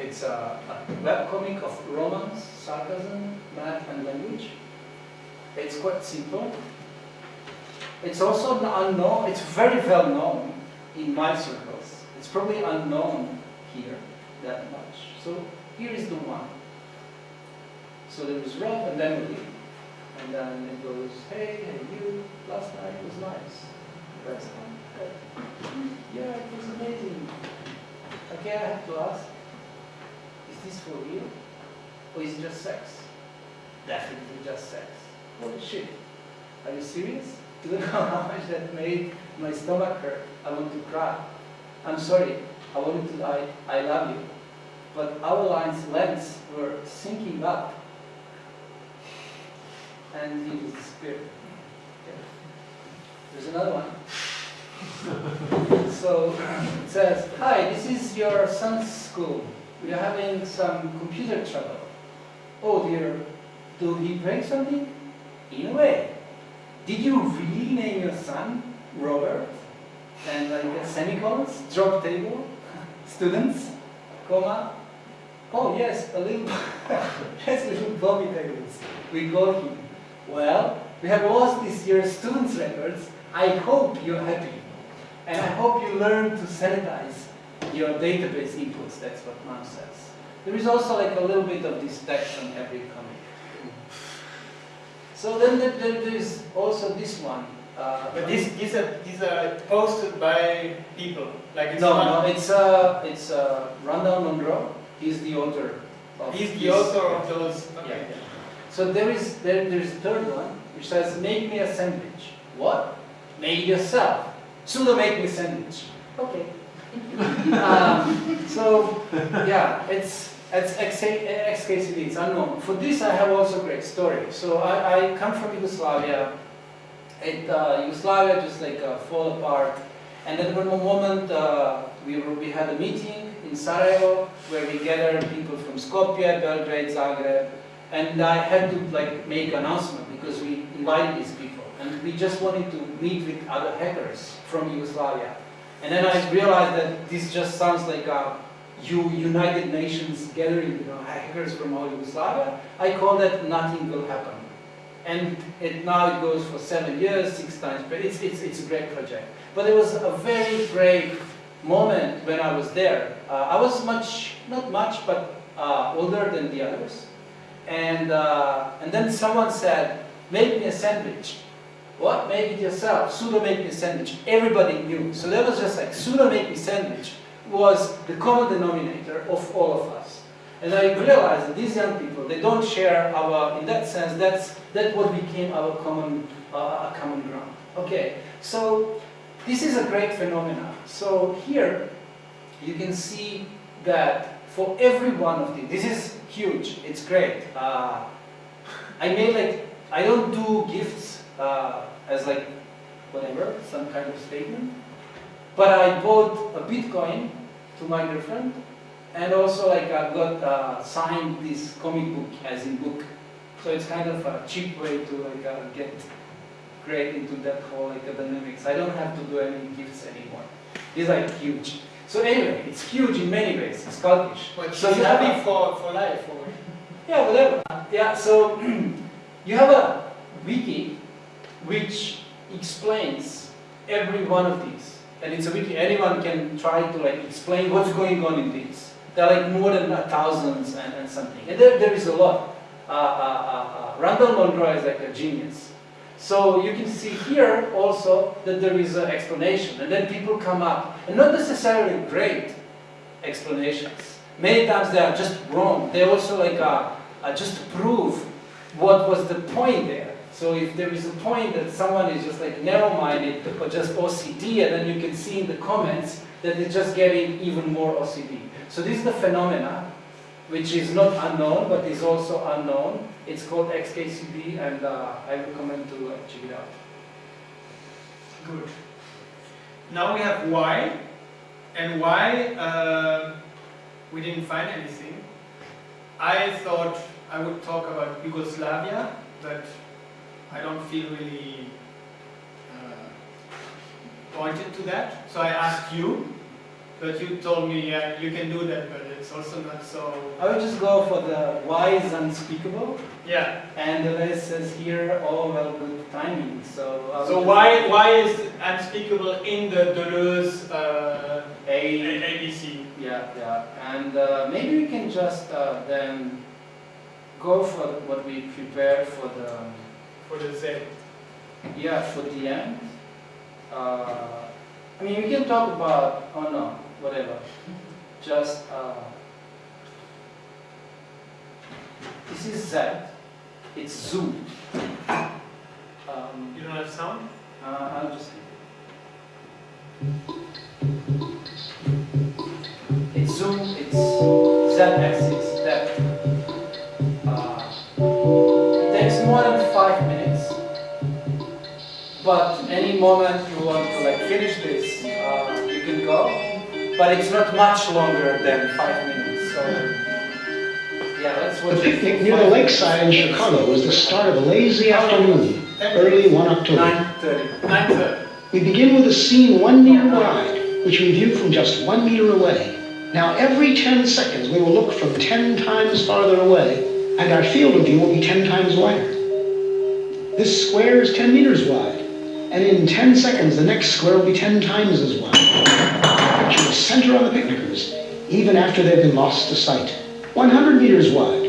It's a, a webcomic of romance, sarcasm, math, and language. It's quite simple. It's also unknown, it's very well known in my circles. It's probably unknown here that much. So here is the one. So there is Rob and then Emily. And then it goes, hey, hey, you, last night was nice. That's. Yeah, it was amazing. Okay, I have to ask, is this for real? Or is it just sex? Definitely just sex. Holy shit. Are you serious? You how much that made my stomach hurt. I want to cry. I'm sorry. I wanted to I, I love you. But our lines lengths were syncing up. And he disappeared. Okay. There's another one. so it says, Hi, this is your son's school. We are having some computer trouble. Oh dear, did he break something? In a way. Did you really name your son Robert? And like semicolons, drop table, students, comma. Oh yes, a little, yes, little Bobby tables. We call him. Well, we have lost this year's students' records. I hope you're happy. And I hope you learn to sanitize your database inputs. That's what mom says. There is also like a little bit of this text on every comic. So then there, is also this one. Uh, But these, these, are, these are posted by people. Like it's no, not, no, it's uh, it's uh, Randall Munroe. He's the author. Of He's the author of those. Yeah. So there is there, there is a third one which says, "Make me a sandwich." What? Make yourself. Sudo make me a sandwich. Okay. um, so yeah, it's it's XKCD. It's unknown. For this, I have also a great story. So I, I come from Yugoslavia. It uh, Yugoslavia just like uh, fall apart, and then one moment uh, we were, we had a meeting in Sarajevo where we gathered people from Skopje, Belgrade, Zagreb, and I had to like make announcement because we invited these people, and we just wanted to meet with other hackers from Yugoslavia. And then I realized that this just sounds like a United Nations gathering, you know, hackers from all Yugoslavia. I call that nothing will happen. And it, now it goes for seven years, six times, but it's, it's, it's a great project. But it was a very brave moment when I was there. Uh, I was much, not much, but uh, older than the others. And, uh, and then someone said, make me a sandwich. What? Make it yourself. Sudo make me a sandwich. Everybody knew. So that was just like, sudo make me sandwich was the common denominator of all of us. And I realized that these young people, they don't share our, in that sense, that's, that what became our common, uh, common ground. Okay, so this is a great phenomenon. So here, you can see that for every one of these, this is huge, it's great. Uh, I made like, I don't do gifts uh, as like, whatever, some kind of statement. But I bought a Bitcoin to my girlfriend, and also like I got uh, signed this comic book as in book. So it's kind of a cheap way to like uh, get great into that whole like dynamics. I don't have to do any gifts anymore. These are huge. So anyway, it's huge in many ways. It's cultish. But So you have it for, for life. Or, yeah, whatever. Yeah, so you have a wiki which explains every one of these. And it's a wiki, anyone can try to like explain what's going on in these. There are like more than uh, thousands and, and something. And there, there is a lot. Uh, uh, uh, uh, Randall Munroe is like a genius. So you can see here also that there is an explanation. And then people come up, and not necessarily great explanations. Many times they are just wrong. They also like uh, uh, just to prove what was the point there. So if there is a point that someone is just like narrow-minded or just OCD, and then you can see in the comments that they're just getting even more OCD. So this is the phenomena, which is not unknown, but is also unknown. It's called XKCD, and uh, I recommend to uh, check it out. Good. Now we have why, and why uh, we didn't find anything. I thought I would talk about Yugoslavia, but I don't feel really uh, pointed to that. So I asked you, but you told me, you can do that, but it's also not so. I would just go for the why is unspeakable, Yeah. and the list says here, oh, well, good timing. So, So why why is unspeakable in the Deleuze uh, A, A- ABC? yeah, yeah. And uh, maybe we can just uh, then go for what we prepared for the, for the Z? yeah, for the end. Uh, I mean, we can talk about, oh no, whatever. Just, uh, this is Z, it's zoo. Um, You don't have sound? uh, I'll just. It's zoom, it's Z axis, depth. Uh, it takes more than five minutes. But any moment you want to like finish this, uh, you can go. But it's not much longer than five minutes. So yeah, that's what. The picnic near the lakeside in Chicago was the start of a lazy afternoon, early one October. Nine thirty. Nine thirty. We begin with a scene one meter wide, which we view from just one meter away. Now, every 10 seconds, we will look from 10 times farther away, and our field of view will be 10 times wider. This square is 10 meters wide, and in 10 seconds, the next square will be 10 times as wide. Center on the picnickers, even after they've been lost to sight. 100 meters wide,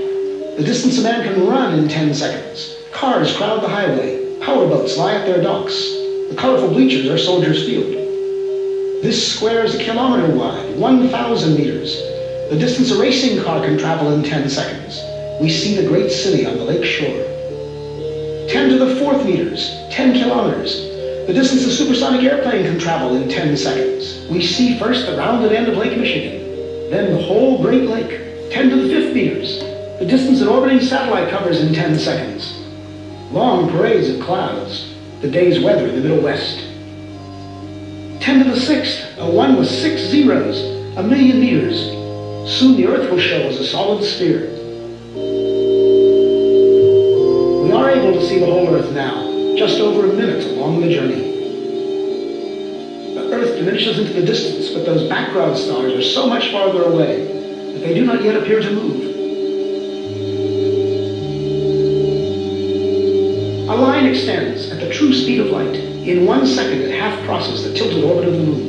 the distance a man can run in 10 seconds. Cars crowd the highway, powerboats lie at their docks. The colorful bleachers are Soldiers Field. This square is a kilometer wide, 1,000 meters. The distance a racing car can travel in 10 seconds. We see the great city on the lake shore. 10 to the fourth meters, 10 kilometers. The distance a supersonic airplane can travel in 10 seconds. We see first the rounded end of Lake Michigan, then the whole Great Lake. 10 to the fifth meters, the distance an orbiting satellite covers in 10 seconds. Long parades of clouds, the day's weather in the Middle West. 10 to the sixth, a one with six zeros, a million meters. Soon the Earth will show as a solid sphere. We are able to see the whole Earth now, just over a minute along the journey. The Earth diminishes into the distance, but those background stars are so much farther away that they do not yet appear to move. A line extends at the true speed of light. In one second, it half crosses the tilted orbit of the moon.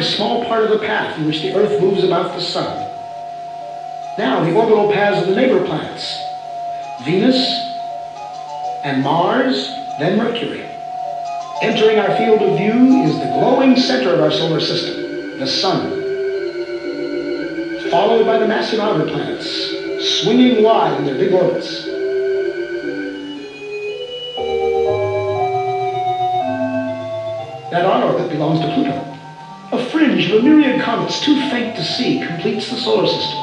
A small part of the path in which the Earth moves about the Sun. Now the orbital paths of the neighbor planets. Venus and Mars, then Mercury. Entering our field of view is the glowing center of our solar system, the Sun. Followed by the massive outer planets, swinging wide in their big orbits. That our orbit belongs to Pluto. Of a myriad comets too faint to see completes the solar system.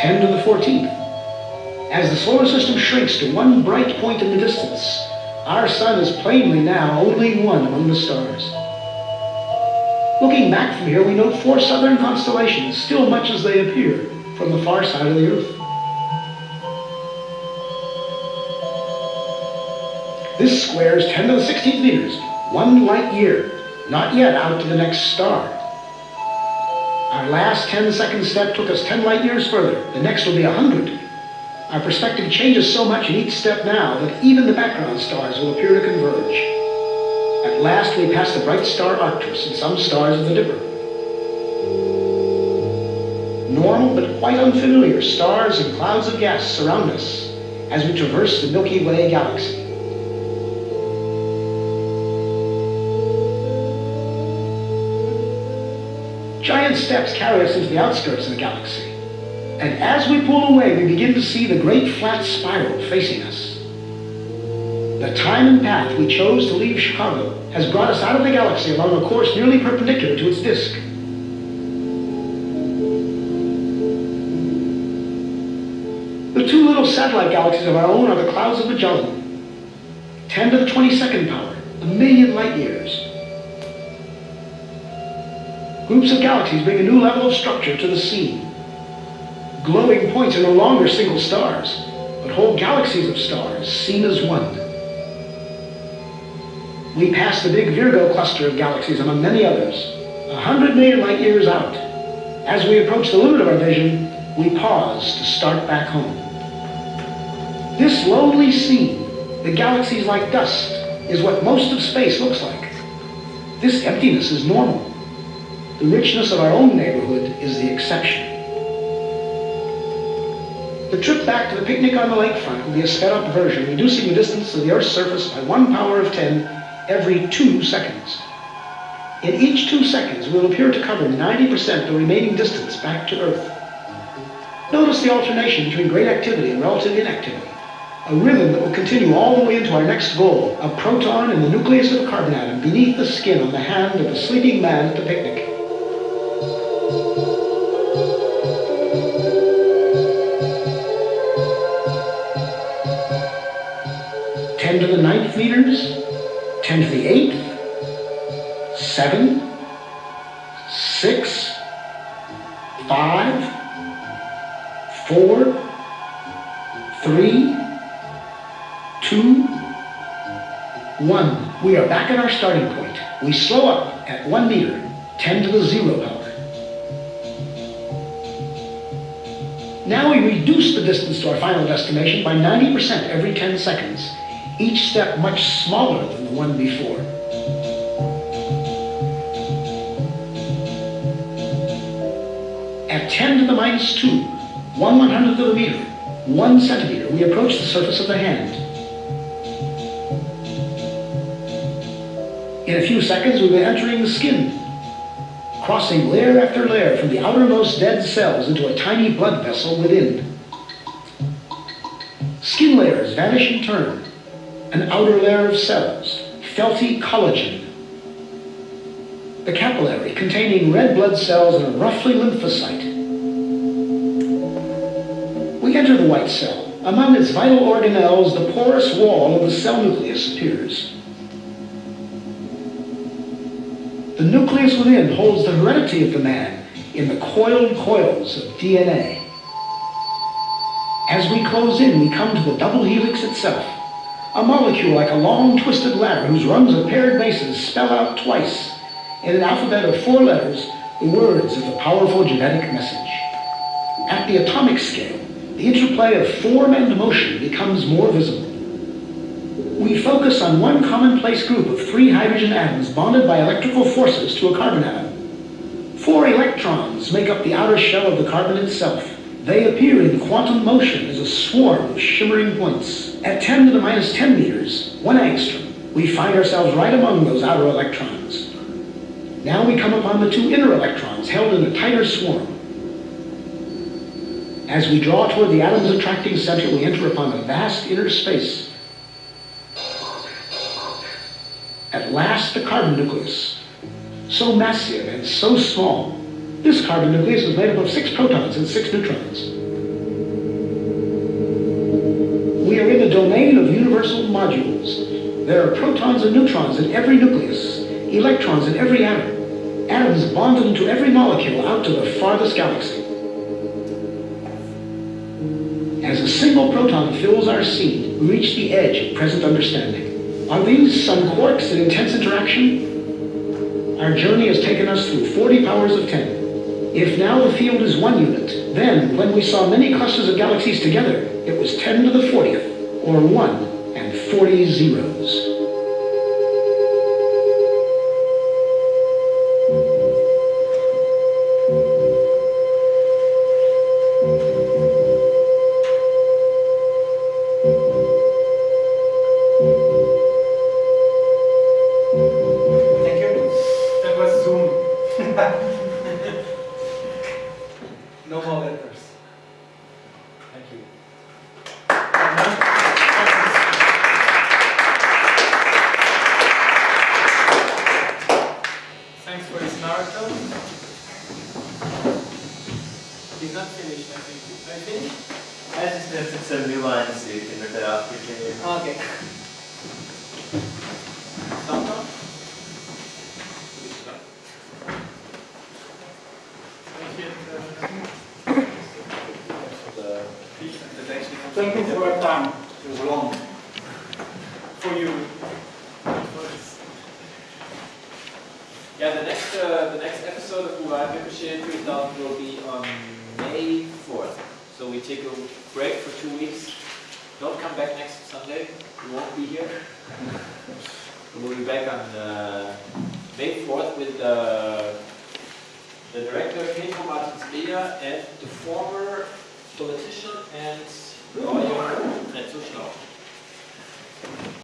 Ten to the fourteenth. As the solar system shrinks to one bright point in the distance, our sun is plainly now only one among the stars. Looking back from here, we note four southern constellations, still much as they appear from the far side of the Earth. This square is 10 to the 16th meters, one light year, not yet out to the next star. Our last 10 second step took us 10 light years further. The next will be 100. Our perspective changes so much in each step now that even the background stars will appear to converge. At last we pass the bright star Arcturus and some stars of the Dipper. Normal but quite unfamiliar stars and clouds of gas surround us, as we traverse the Milky Way galaxy. Giant steps carry us into the outskirts of the galaxy. And as we pull away, we begin to see the great flat spiral facing us. The time and path we chose to leave Chicago has brought us out of the galaxy along a course nearly perpendicular to its disk. The two little satellite galaxies of our own are the clouds of Magellan. 10 to the 22nd power, a million light years. Groups of galaxies bring a new level of structure to the scene. Glowing points are no longer single stars, but whole galaxies of stars seen as one. We pass the big Virgo cluster of galaxies among many others, a hundred million light years out. As we approach the limit of our vision, we pause to start back home. This lonely scene, the galaxies like dust, is what most of space looks like. This emptiness is normal. The richness of our own neighborhood is the exception. The trip back to the picnic on the lakefront will be a sped-up version, reducing the distance to the Earth's surface by one power of 10 every two seconds. In each two seconds, we'll appear to cover 90% of the remaining distance back to Earth. Notice the alternation between great activity and relative inactivity, a rhythm that will continue all the way into our next goal, a proton in the nucleus of a carbon atom beneath the skin on the hand of the sleeping man at the picnic. Meters, ten to the eighth, seven, six, five, four, three, two, one. We are back at our starting point. We slow up at one meter, 10 to the zero power. Now we reduce the distance to our final destination by 90% every 10 seconds, each step much smaller than the one before. At 10 to the minus 2, 1 one hundredth of a meter, 1 centimeter, we approach the surface of the hand. In a few seconds, we be entering the skin, crossing layer after layer from the outermost dead cells into a tiny blood vessel within. Skin layers vanish in turn. An outer layer of cells, felty collagen. The capillary, containing red blood cells and a roughly lymphocyte. We enter the white cell. Among its vital organelles, the porous wall of the cell nucleus appears. The nucleus within holds the heredity of the man in the coiled coils of DNA. As we close in, we come to the double helix itself, a molecule like a long twisted ladder whose rungs of paired bases spell out twice, in an alphabet of four letters, the words of the powerful genetic message. At the atomic scale, the interplay of form and motion becomes more visible. We focus on one commonplace group of three hydrogen atoms bonded by electrical forces to a carbon atom. Four electrons make up the outer shell of the carbon itself. They appear in quantum motion as a swarm of shimmering points. At 10 to the minus 10 meters, one angstrom, we find ourselves right among those outer electrons. Now we come upon the two inner electrons held in a tighter swarm. As we draw toward the atom's attracting center, we enter upon a vast inner space. At last, the carbon nucleus. So massive and so small. This carbon nucleus is made up of six protons and six neutrons. We are in the domain of universal modules. There are protons and neutrons in every nucleus, electrons in every atom, atoms bonded into every molecule out to the farthest galaxy. As a single proton fills our scene, we reach the edge of present understanding. Are these some quarks in intense interaction? Our journey has taken us through 40 powers of 10. If now the field is one unit, then when we saw many clusters of galaxies together, it was 10 to the 40th, or 1 and 40 zeros.